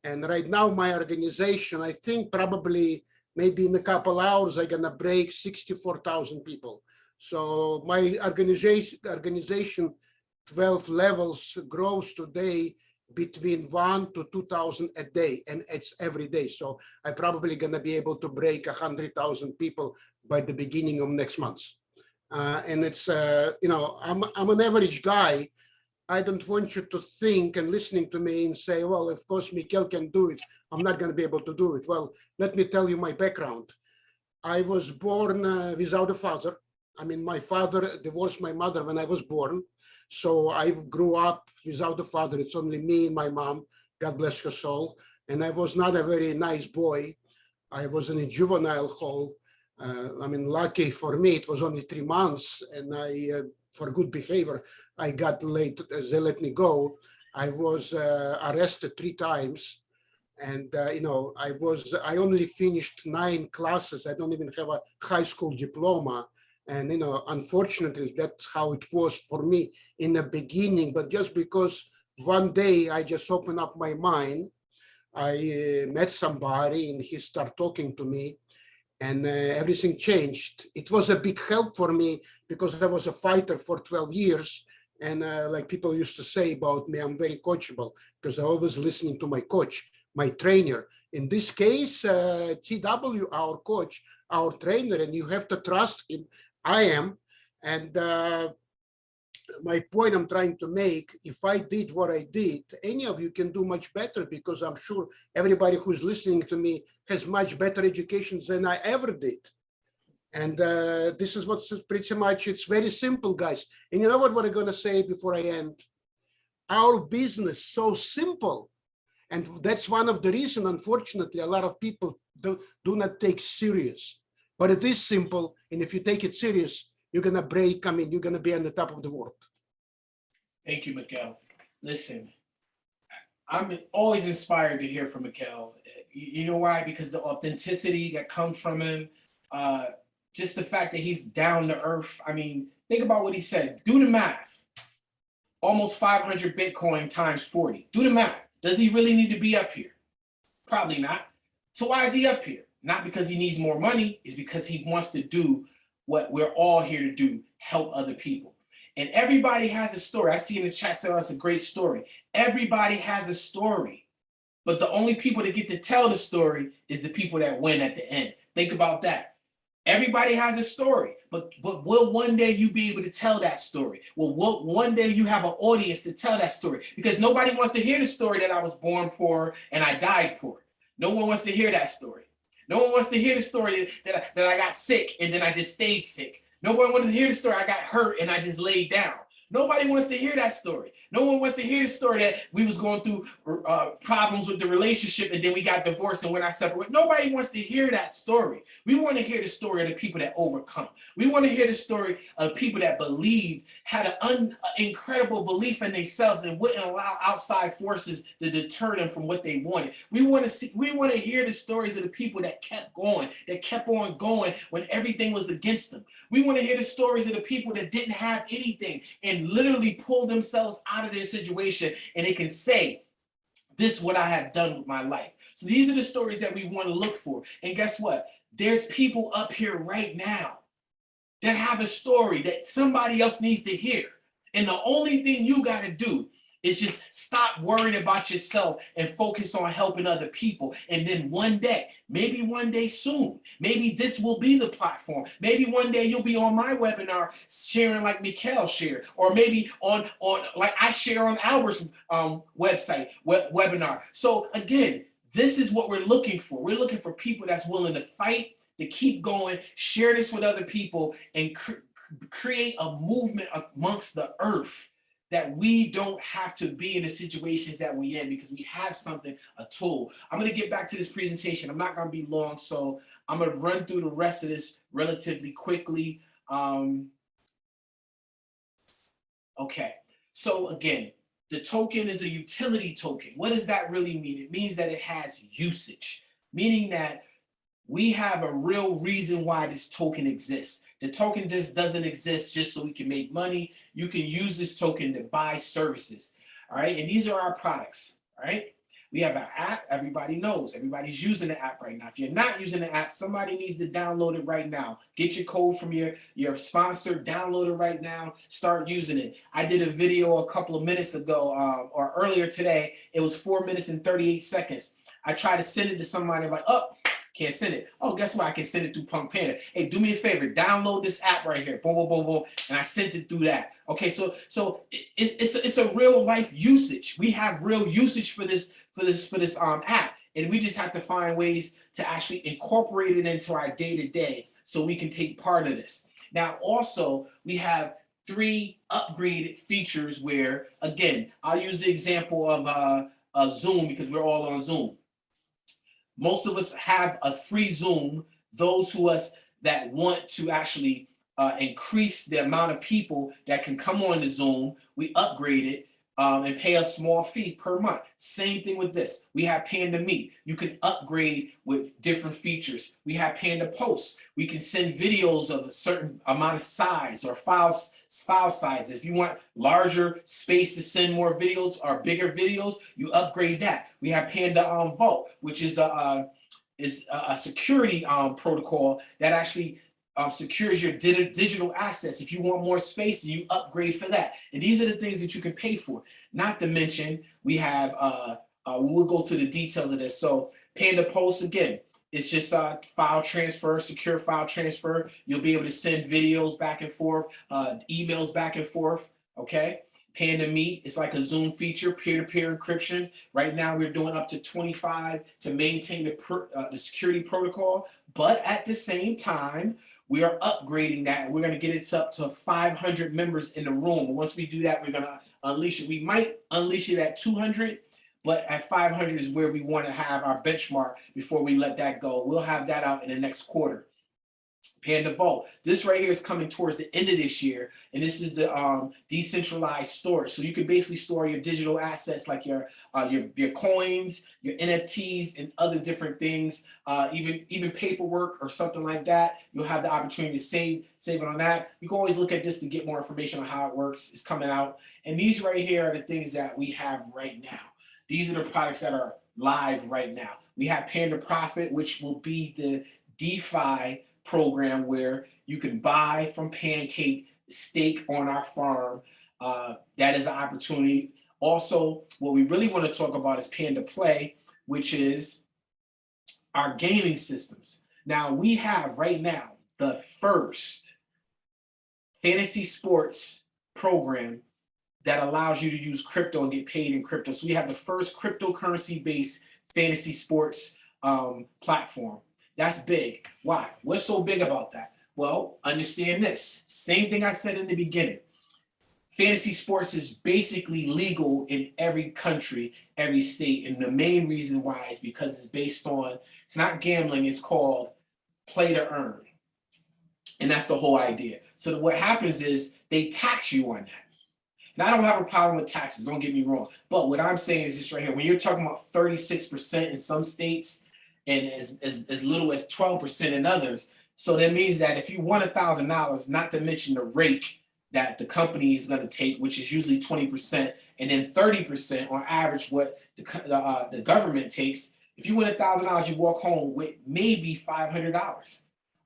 And right now, my organization, I think probably maybe in a couple hours, I'm gonna break 64,000 people. So my organization, organization 12 levels grows today between one to 2,000 a day, and it's every day. So I'm probably gonna be able to break 100,000 people by the beginning of next month. Uh, and it's, uh, you know, I'm, I'm an average guy. I don't want you to think and listening to me and say, well, of course, Mikhail can do it. I'm not gonna be able to do it. Well, let me tell you my background. I was born uh, without a father. I mean, my father divorced my mother when I was born. So I grew up without a father. It's only me and my mom. God bless her soul. And I was not a very nice boy. I was in a juvenile hall. Uh, I mean, lucky for me, it was only three months. And I, uh, for good behavior, I got late. They let me go. I was uh, arrested three times. And, uh, you know, I was, I only finished nine classes. I don't even have a high school diploma. And, you know, unfortunately, that's how it was for me in the beginning. But just because one day I just opened up my mind, I uh, met somebody and he started talking to me and uh, everything changed. It was a big help for me because I was a fighter for 12 years. And uh, like people used to say about me, I'm very coachable because I always listening to my coach, my trainer. In this case, uh, TW, our coach, our trainer, and you have to trust him. I am. And uh, my point I'm trying to make, if I did what I did, any of you can do much better because I'm sure everybody who's listening to me has much better education than I ever did. And uh, this is what's pretty much, it's very simple, guys. And you know what, what I'm gonna say before I end? Our business so simple. And that's one of the reason, unfortunately, a lot of people do, do not take serious. But it is simple. And if you take it serious, you're gonna break, I mean, you're gonna be on the top of the world. Thank you, Miguel. Listen, I'm always inspired to hear from Miguel. You, you know why? Because the authenticity that comes from him, uh, just the fact that he's down to earth. I mean, think about what he said. Do the math. Almost 500 Bitcoin times 40. Do the math. Does he really need to be up here? Probably not. So why is he up here? Not because he needs more money, it's because he wants to do what we're all here to do, help other people. And everybody has a story. I see in the chat saying that's a great story. Everybody has a story. But the only people that get to tell the story is the people that win at the end. Think about that. Everybody has a story, but but will one day you be able to tell that story? Well, will one day you have an audience to tell that story? Because nobody wants to hear the story that I was born poor and I died poor. No one wants to hear that story. No one wants to hear the story that, that, that I got sick and then I just stayed sick. Nobody wants to hear the story I got hurt and I just laid down. Nobody wants to hear that story. No one wants to hear the story that we was going through uh, problems with the relationship and then we got divorced and when I separated. Nobody wants to hear that story. We want to hear the story of the people that overcome. We want to hear the story of people that believed, had an un, incredible belief in themselves and wouldn't allow outside forces to deter them from what they wanted. We want to see, we want to hear the stories of the people that kept going, that kept on going when everything was against them. We want to hear the stories of the people that didn't have anything and literally pulled themselves out of their situation and they can say, this is what I have done with my life. So these are the stories that we want to look for. And guess what? There's people up here right now that have a story that somebody else needs to hear. And the only thing you got to do is just stop worrying about yourself and focus on helping other people. And then one day, maybe one day soon, maybe this will be the platform. Maybe one day you'll be on my webinar sharing like Mikhail shared, or maybe on, on like I share on Albert's um, website, web, webinar. So again, this is what we're looking for. We're looking for people that's willing to fight, to keep going, share this with other people, and cr create a movement amongst the earth that we don't have to be in the situations that we're in because we have something, a tool. I'm gonna get back to this presentation. I'm not gonna be long, so I'm gonna run through the rest of this relatively quickly. Um, okay, so again, the token is a utility token. What does that really mean? It means that it has usage, meaning that we have a real reason why this token exists. The token just doesn't exist just so we can make money. You can use this token to buy services. All right, and these are our products. All right, we have an app. Everybody knows. Everybody's using the app right now. If you're not using the app, somebody needs to download it right now. Get your code from your your sponsor. Download it right now. Start using it. I did a video a couple of minutes ago, um, or earlier today. It was four minutes and 38 seconds. I tried to send it to somebody like, oh, can't send it. Oh, guess what? I can send it through Punk Panda. Hey, do me a favor, download this app right here. Boom, boom, boom, boom. And I sent it through that. Okay, so so it's it's a, it's a real life usage. We have real usage for this for this for this um app, and we just have to find ways to actually incorporate it into our day to day so we can take part of this. Now, also we have three upgraded features where, again, I'll use the example of uh, a Zoom because we're all on Zoom most of us have a free Zoom. Those who us that want to actually uh, increase the amount of people that can come on the Zoom, we upgrade it um, and pay a small fee per month. Same thing with this. We have Panda Meet. You can upgrade with different features. We have Panda Posts. We can send videos of a certain amount of size or files file sizes. If you want larger space to send more videos or bigger videos, you upgrade that. We have Panda um, Vault, which is a, uh, is a, a security um, protocol that actually um, secures your di- digital assets. If you want more space, you upgrade for that. And these are the things that you can pay for. Not to mention, we have, uh, uh, we'll go to the details of this. So Panda Post, again, it's just uh, file transfer, secure file transfer. You'll be able to send videos back and forth, uh, emails back and forth, okay? Panda Meet is like a Zoom feature, peer-to-peer encryption. Right now, we're doing up to 25 to maintain the, uh, the security protocol. But at the same time, we are upgrading that we're going to get it up to 500 members in the room. Once we do that, we're going to unleash it. We might unleash it at 200, but at 500 is where we want to have our benchmark before we let that go. We'll have that out in the next quarter. Panda Vault. This right here is coming towards the end of this year, and this is the um, decentralized storage. So you can basically store your digital assets like your uh, your your coins, your NFTs, and other different things. Uh, even even paperwork or something like that. You'll have the opportunity to save save it on that. You can always look at this to get more information on how it works. It's coming out, and these right here are the things that we have right now. These are the products that are live right now. We have Panda Profit, which will be the DeFi program where you can buy from Pancake, stake on our farm. Uh, that is an opportunity. Also, what we really want to talk about is Panda Play, which is our gaming systems. Now, we have right now the first fantasy sports program that allows you to use crypto and get paid in crypto. So we have the first cryptocurrency based fantasy sports um, platform. That's big. Why? What's so big about that? Well, understand this. Same thing I said in the beginning. Fantasy sports is basically legal in every country, every state. And the main reason why is because it's based on, it's not gambling, it's called play to earn. And that's the whole idea. So what happens is they tax you on that. I don't have a problem with taxes, don't get me wrong. But what I'm saying is this right here. When you're talking about 36% in some states and as, as, as little as 12% in others, so that means that if you thousand dollars, not to mention the rake that the company is going to take, which is usually 20%, and then 30% on average what the, uh, the government takes, if you win a thousand dollars, you walk home with maybe $500.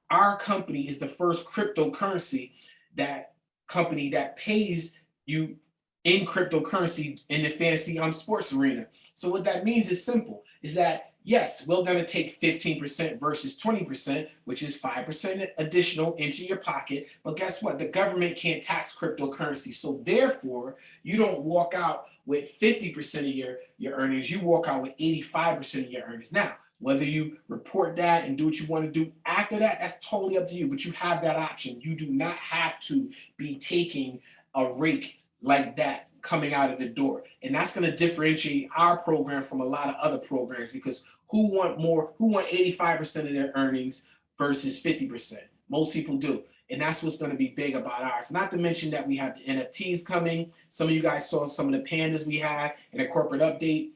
Our company is the first cryptocurrency that company that pays you in cryptocurrency in the fantasy um, sports arena. So what that means is simple, is that yes, we're gonna take 15% versus 20%, which is 5% additional into your pocket. But guess what? The government can't tax cryptocurrency. So therefore, you don't walk out with 50% of your, your earnings, you walk out with 85% of your earnings. Now, whether you report that and do what you want to do after that, that's totally up to you, but you have that option. You do not have to be taking a rake like that coming out of the door. And that's going to differentiate our program from a lot of other programs because who want more, who want 85% of their earnings versus 50%? Most people do. And that's what's going to be big about ours. Not to mention that we have the NFTs coming. Some of you guys saw some of the pandas we had in a corporate update.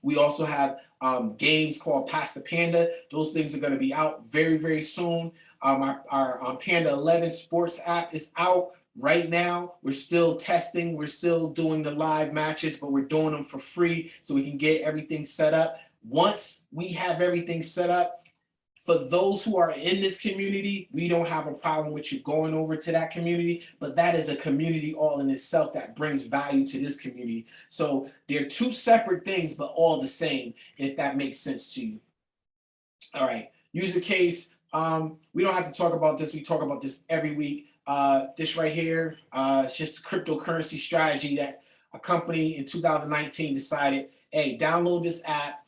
We also have um, games called Pass the Panda. Those things are going to be out very, very soon. Um, our our um, Panda 11 sports app is out right now. We're still testing. We're still doing the live matches, but we're doing them for free so we can get everything set up. Once we have everything set up, for those who are in this community, we don't have a problem with you going over to that community, but that is a community all in itself that brings value to this community. So they're two separate things, but all the same, if that makes sense to you. All right, user case. Um, we don't have to talk about this. We talk about this every week. Uh, this right here, uh, it's just a cryptocurrency strategy that a company in 2019 decided, hey, download this app,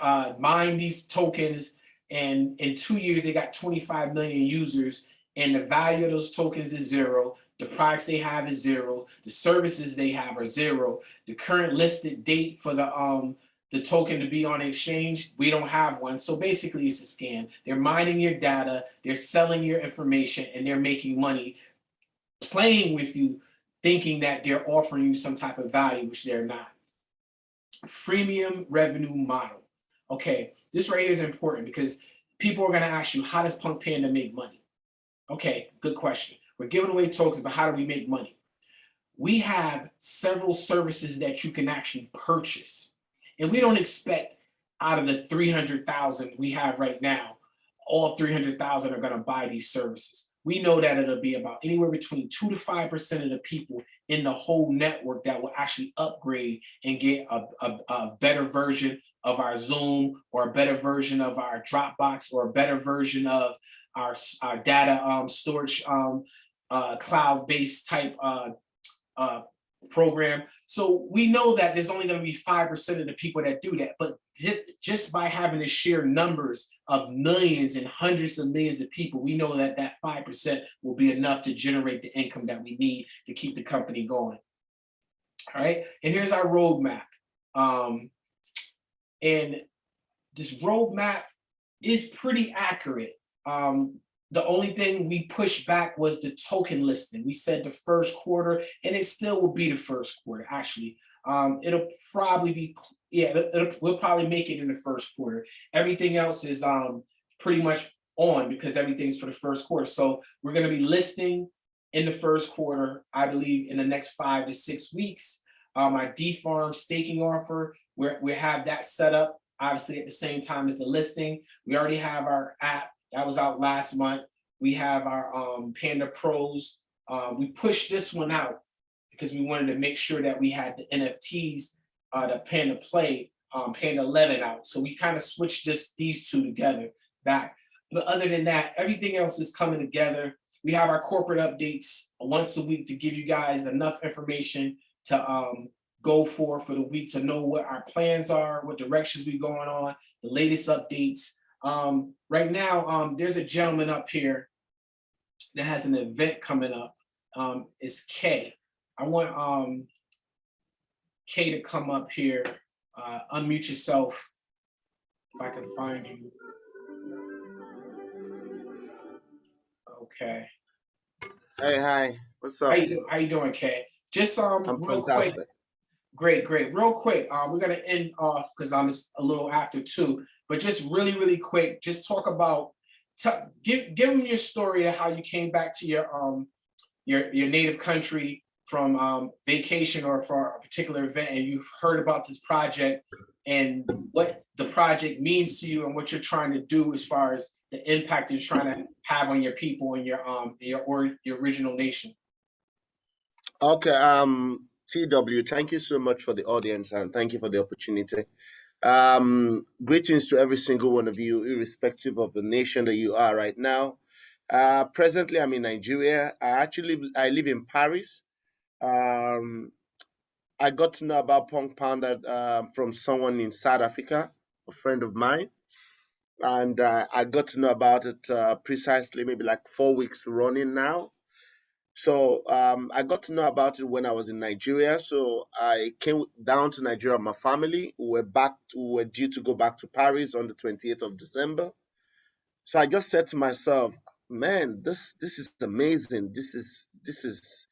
uh, mine these tokens, and in two years they got 25 million users and the value of those tokens is zero the products they have is zero the services they have are zero the current listed date for the um the token to be on exchange we don't have one so basically it's a scam they're mining your data they're selling your information and they're making money playing with you thinking that they're offering you some type of value which they're not freemium revenue model okay this right here is important because people are going to ask you, how does Punk Panda make money? Okay, good question. We're giving away tokens, but how do we make money? We have several services that you can actually purchase. And we don't expect out of the 300,000 we have right now, all 300,000 are going to buy these services. We know that it'll be about anywhere between 2 to 5% of the people in the whole network that will actually upgrade and get a, a, a better version of our Zoom or a better version of our Dropbox or a better version of our, our data um, storage um, uh, cloud-based type uh, uh, program. So we know that there's only going to be 5% of the people that do that. But just by having to share numbers of millions and hundreds of millions of people, we know that that 5% will be enough to generate the income that we need to keep the company going. All right, and here's our roadmap. Um, and this roadmap is pretty accurate. Um, the only thing we pushed back was the token listing. We said the first quarter, and it still will be the first quarter, actually. Um, it'll probably be, yeah, it'll, we'll probably make it in the first quarter. Everything else is um, pretty much on because everything's for the first quarter. So we're gonna be listing in the first quarter, I believe in the next five to six weeks. Um, our D-Farm staking offer, we're, we have that set up, obviously at the same time as the listing. We already have our app that was out last month. We have our um, Panda Pros. Uh, we pushed this one out because we wanted to make sure that we had the NFTs, uh, the Panda Play, um, Panda 11 out. So we kind of switched this, these two together back. But other than that, everything else is coming together. We have our corporate updates once a week to give you guys enough information to um, go for for the week to know what our plans are, what directions we're going on, the latest updates. Um, right now, um, there's a gentleman up here that has an event coming up. Um, it's Kay. I want um, Kay to come up here, uh, unmute yourself, if I can find you. Okay. Hey, hi. What's up? How you, how you doing, Kay? Just um, I'm real quick. Great, great. Real quick, uh, we're gonna end off because I'm just a little after two, but just really, really quick, just talk about, give give them your story of how you came back to your um your your native country from um vacation or for a particular event, and you've heard about this project and what the project means to you and what you're trying to do as far as the impact you're trying to have on your people and your um your or your original nation. Okay, um, TW, thank you so much for the audience and thank you for the opportunity. Um, greetings to every single one of you, irrespective of the nation that you are right now. Uh, presently, I'm in Nigeria. I actually live, I live in Paris. Um, I got to know about Punk Panda uh, from someone in South Africa, a friend of mine, and uh, I got to know about it uh, precisely maybe like four weeks running now. So um, I got to know about it when I was in Nigeria. So I came down to Nigeria my family. We were back. To, we were due to go back to Paris on the 28th of December. So I just said to myself, "Man, this this is amazing. This is this is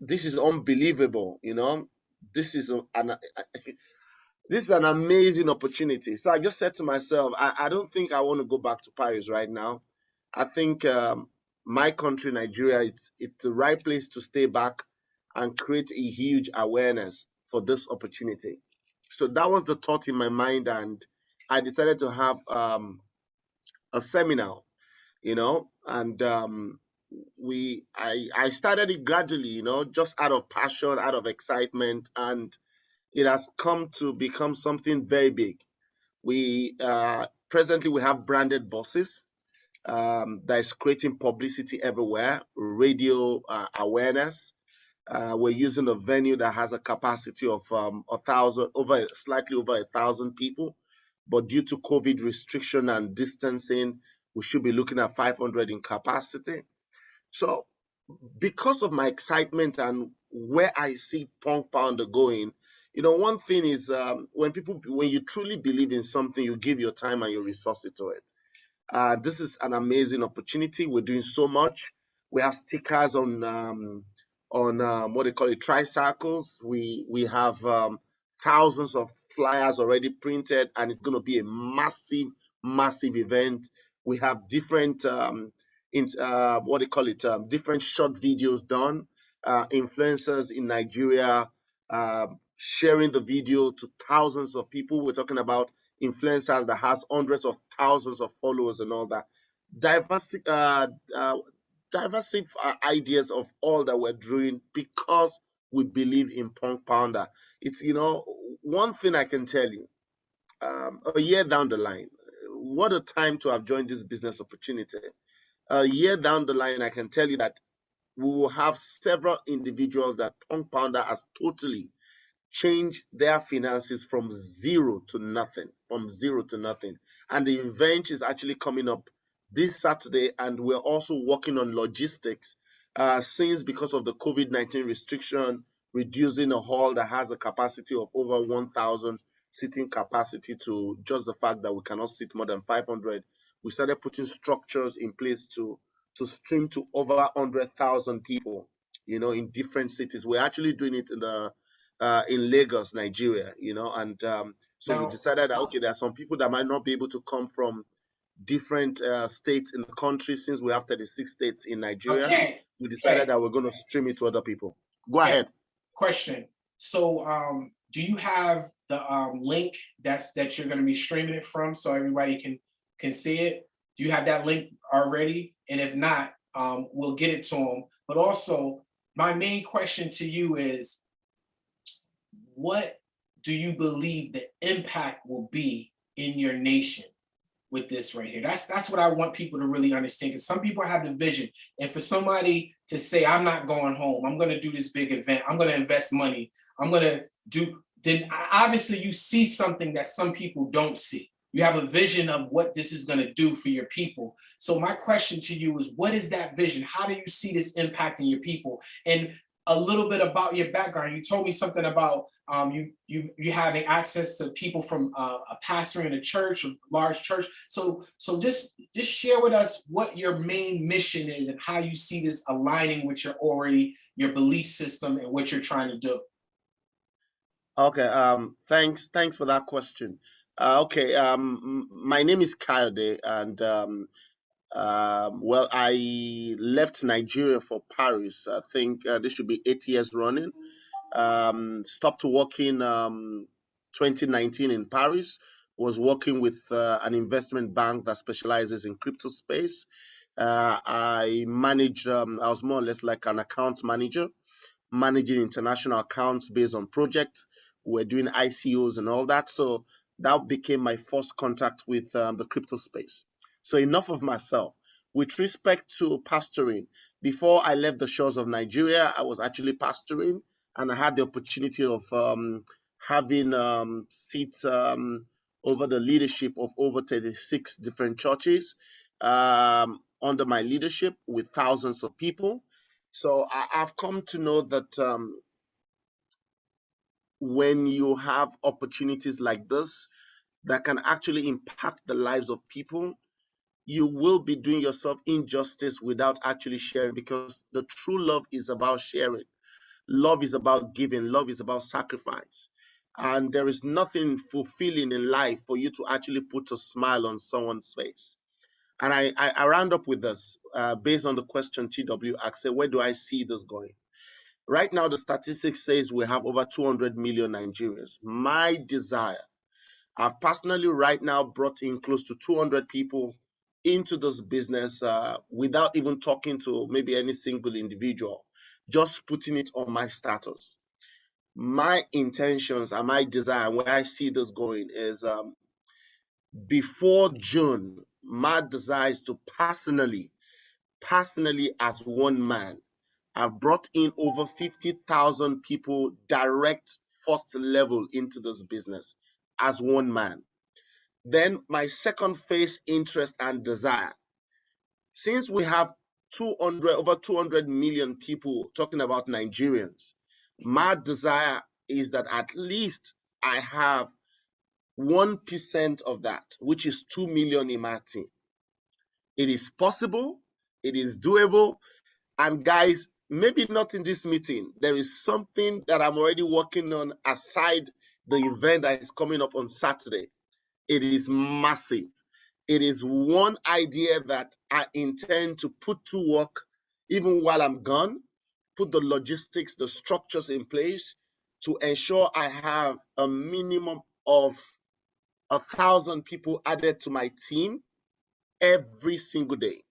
this is unbelievable. You know, this is an this is an amazing opportunity. So I just said to myself, I, I don't think I want to go back to Paris right now. I think um, my country, Nigeria, it's it's the right place to stay back and create a huge awareness for this opportunity. So that was the thought in my mind, and I decided to have um, a seminar, you know, and um, we I I started it gradually, you know, just out of passion, out of excitement, and it has come to become something very big. We uh, presently we have branded buses um, that is creating publicity everywhere, radio uh, awareness. Uh, we're using a venue that has a capacity of um, a thousand, over slightly over a thousand people, but due to COVID restriction and distancing, we should be looking at 500 in capacity. So, because of my excitement and where I see Punk Panda going, you know, one thing is um, when people, when you truly believe in something, you give your time and your resources to it. Uh, this is an amazing opportunity. We're doing so much. We have stickers on um, on um, what they call it tricycles. We we have um, thousands of flyers already printed, and it's going to be a massive, massive event. We have different um, in uh, what they call it, um, different short videos done. Uh, influencers in Nigeria uh, sharing the video to thousands of people. We're talking about influencers that has hundreds of thousands of followers and all that. Diverse, uh, uh, diversity uh, ideas of all that we're doing because we believe in Punk Panda. It's you know one thing I can tell you. Um, a year down the line, what a time to have joined this business opportunity. A year down the line, I can tell you that we will have several individuals that Punk Panda has totally changed their finances from zero to nothing, from zero to nothing. And the event is actually coming up this Saturday, and we're also working on logistics. Uh, since because of the COVID 19 restriction, reducing a hall that has a capacity of over 1,000 seating capacity to just the fact that we cannot sit more than 500, we started putting structures in place to to stream to over 100,000 people, you know, in different cities. We're actually doing it in the uh, in Lagos, Nigeria, you know, and um, so Now- we decided that okay, there are some people that might not be able to come from different uh, states in the country since we have 36 states in Nigeria. Okay, We decided okay. that we're going to stream it to other people. Go Okay. ahead. question. So, um, do you have the, um, link that's, that you're gonna be streaming it from so everybody can, can see it? Do you have that link already? And if not, um, we'll get it to them. But also, my main question to you is, what do you believe the impact will be in your nation with this right here? That's that's what I want people to really understand. Because some people have the vision, and for somebody to say, "I'm not going home. I'm going to do this big event. I'm going to invest money. I'm going to do," then obviously you see something that some people don't see. You have a vision of what this is going to do for your people. So my question to you is, what is that vision? How do you see this impacting your people? And a little bit about your background. You told me something about um, you you you having access to people from uh, a pastor in a church, a large church. So so just just share with us what your main mission is and how you see this aligning with your already your belief system and what you're trying to do. Okay. Um. Thanks. Thanks for that question. Uh, okay. Um. My name is Kayode, and um. Um, well, I left Nigeria for Paris. I think uh, this should be eight years running. Um, stopped working um, 2019 in Paris. Was working with uh, an investment bank that specializes in crypto space. Uh, I managed. Um, I was more or less like an account manager, managing international accounts based on projects. We're doing ICOs and all that. So that became my first contact with um, the crypto space. So enough of myself. With respect to pastoring, before I left the shores of Nigeria, I was actually pastoring, and I had the opportunity of um, having um, seats um, over the leadership of over 36 different churches um, under my leadership with thousands of people. So I, I've come to know that um, when you have opportunities like this that can actually impact the lives of people, you will be doing yourself injustice without actually sharing because the true love is about sharing. Love is about giving, love is about sacrifice. And there is nothing fulfilling in life for you to actually put a smile on someone's face. And I, I, I round up with this uh, based on the question TW asked, where do I see this going? Right now, the statistics says we have over 200 million Nigerians. My desire, I've personally right now brought in close to 200 people into this business uh, without even talking to maybe any single individual, just putting it on my status. My intentions and my desire, where I see this going is um, before June, my desire is to personally, personally as one man, I've brought in over 50,000 people direct first level into this business as one man. Then my second phase interest and desire. Since we have 200 over 200 million people talking about Nigerians, my desire is that at least I have 1% of that, which is 2 million in my team. It is possible, it is doable, and guys, maybe not in this meeting. There is something that I'm already working on aside the event that is coming up on Saturday. It is massive. It is one idea that I intend to put to work even while I'm gone, put the logistics, the structures in place to ensure I have a minimum of a thousand people added to my team every single day.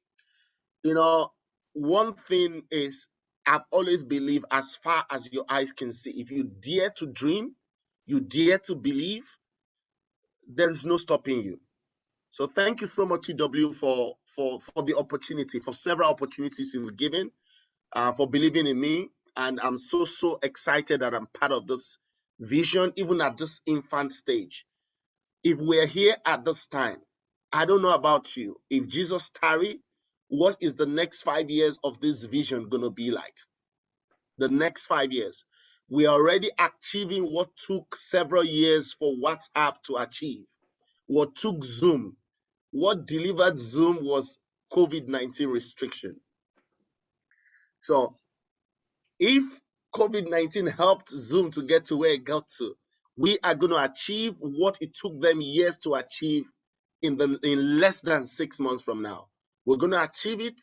You know, one thing is I've always believed as far as your eyes can see, if you dare to dream, you dare to believe, there is no stopping you. So thank you so much, TW, for for for the opportunity, for several opportunities you've given, uh, for believing in me, and I'm so so excited that I'm part of this vision, even at this infant stage. If we're here at this time, I don't know about you. If Jesus tarry, what is the next five years of this vision to be like? The next five years. We are already achieving what took several years for WhatsApp to achieve. What took Zoom, what delivered Zoom was COVID 19 restriction. So, if COVID 19 helped Zoom to get to where it got to, we are going to achieve what it took them years to achieve in the in less than six months from now. We're going to achieve it,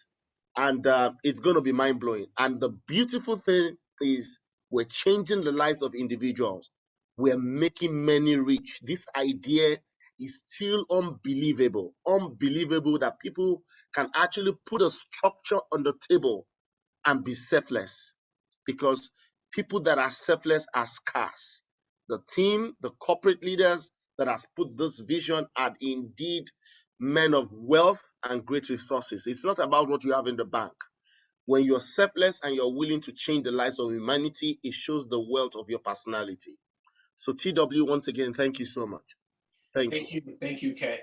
and uh, it's going to be mind blowing. And the beautiful thing is, we're changing the lives of individuals. We're making many rich. This idea is still unbelievable. Unbelievable that people can actually put a structure on the table and be selfless because people that are selfless are scarce. The team, the corporate leaders that has put this vision are indeed men of wealth and great resources. It's not about what you have in the bank. When you're selfless and you're willing to change the lives of humanity, it shows the wealth of your personality. So, TW, once again, thank you so much. Thank you. Thank you, thank you, Kay.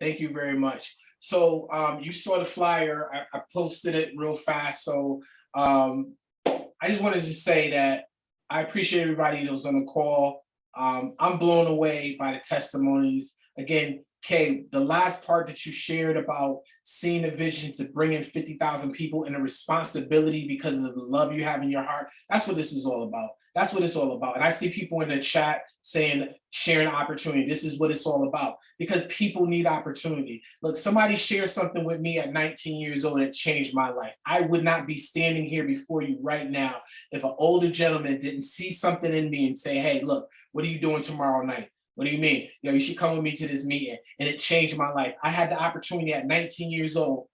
Thank you very much. So um, you saw the flyer, I, I posted it real fast, so um, I just wanted to say that I appreciate everybody that was on the call. Um, I'm blown away by the testimonies. Again, Kay, the last part that you shared about seeing a vision to bring in 50,000 people and the responsibility because of the love you have in your heart, that's what this is all about. That's what it's all about. And I see people in the chat saying, sharing opportunity. This is what it's all about because people need opportunity. Look, somebody shared something with me at 19 years old that changed my life. I would not be standing here before you right now if an older gentleman didn't see something in me and say, hey, look, what are you doing tomorrow night? What do you mean? Yo, you should come with me to this meeting. And it changed my life. I had the opportunity at 19 years old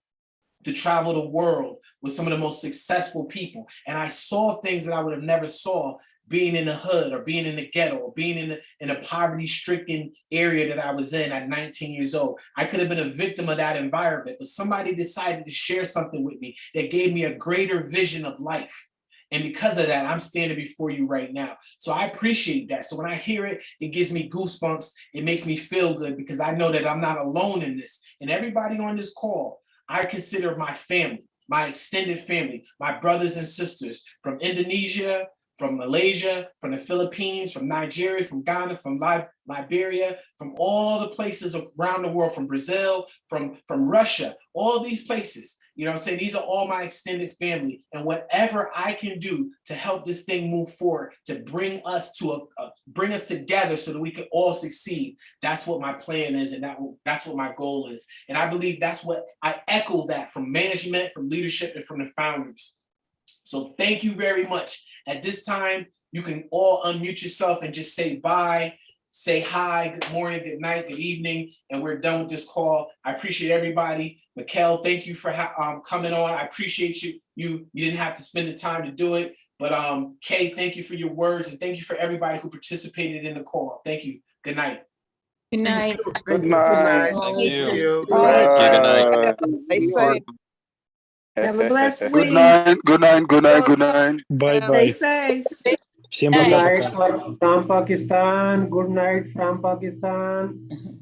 to travel the world with some of the most successful people. And I saw things that I would have never saw being in the hood or being in the ghetto or being in, a, in a poverty stricken area that I was in at 19 years old. I could have been a victim of that environment, but somebody decided to share something with me that gave me a greater vision of life. And because of that, I'm standing before you right now. So I appreciate that. So when I hear it, it gives me goosebumps. It makes me feel good because I know that I'm not alone in this. And everybody on this call, I consider my family, my extended family, my brothers and sisters from Indonesia, from Malaysia, from the Philippines, from Nigeria, from Ghana, from Lib Liberia, from all the places around the world, from Brazil, from, from Russia, all these places. You know I'm saying? These are all my extended family. And whatever I can do to help this thing move forward, to bring us to a, a bring us together so that we can all succeed. That's what my plan is, and that that's what my goal is. And I believe that's what I echo that from management, from leadership, and from the founders. So thank you very much. At this time, you can all unmute yourself and just say bye, say hi, good morning, good night, good evening, and we're done with this call. I appreciate everybody. Mikkel, thank you for um, coming on. I appreciate you. You you didn't have to spend the time to do it, but um, Kay, thank you for your words and thank you for everybody who participated in the call. Thank you. Good night. Good night. Good night. Thank you. Thank you. Good night. They say, Have a blessed week. Good night, good night, good night, good night. Bye Stay bye. safe. Всем Good пока. night from Pakistan. Good night from Pakistan.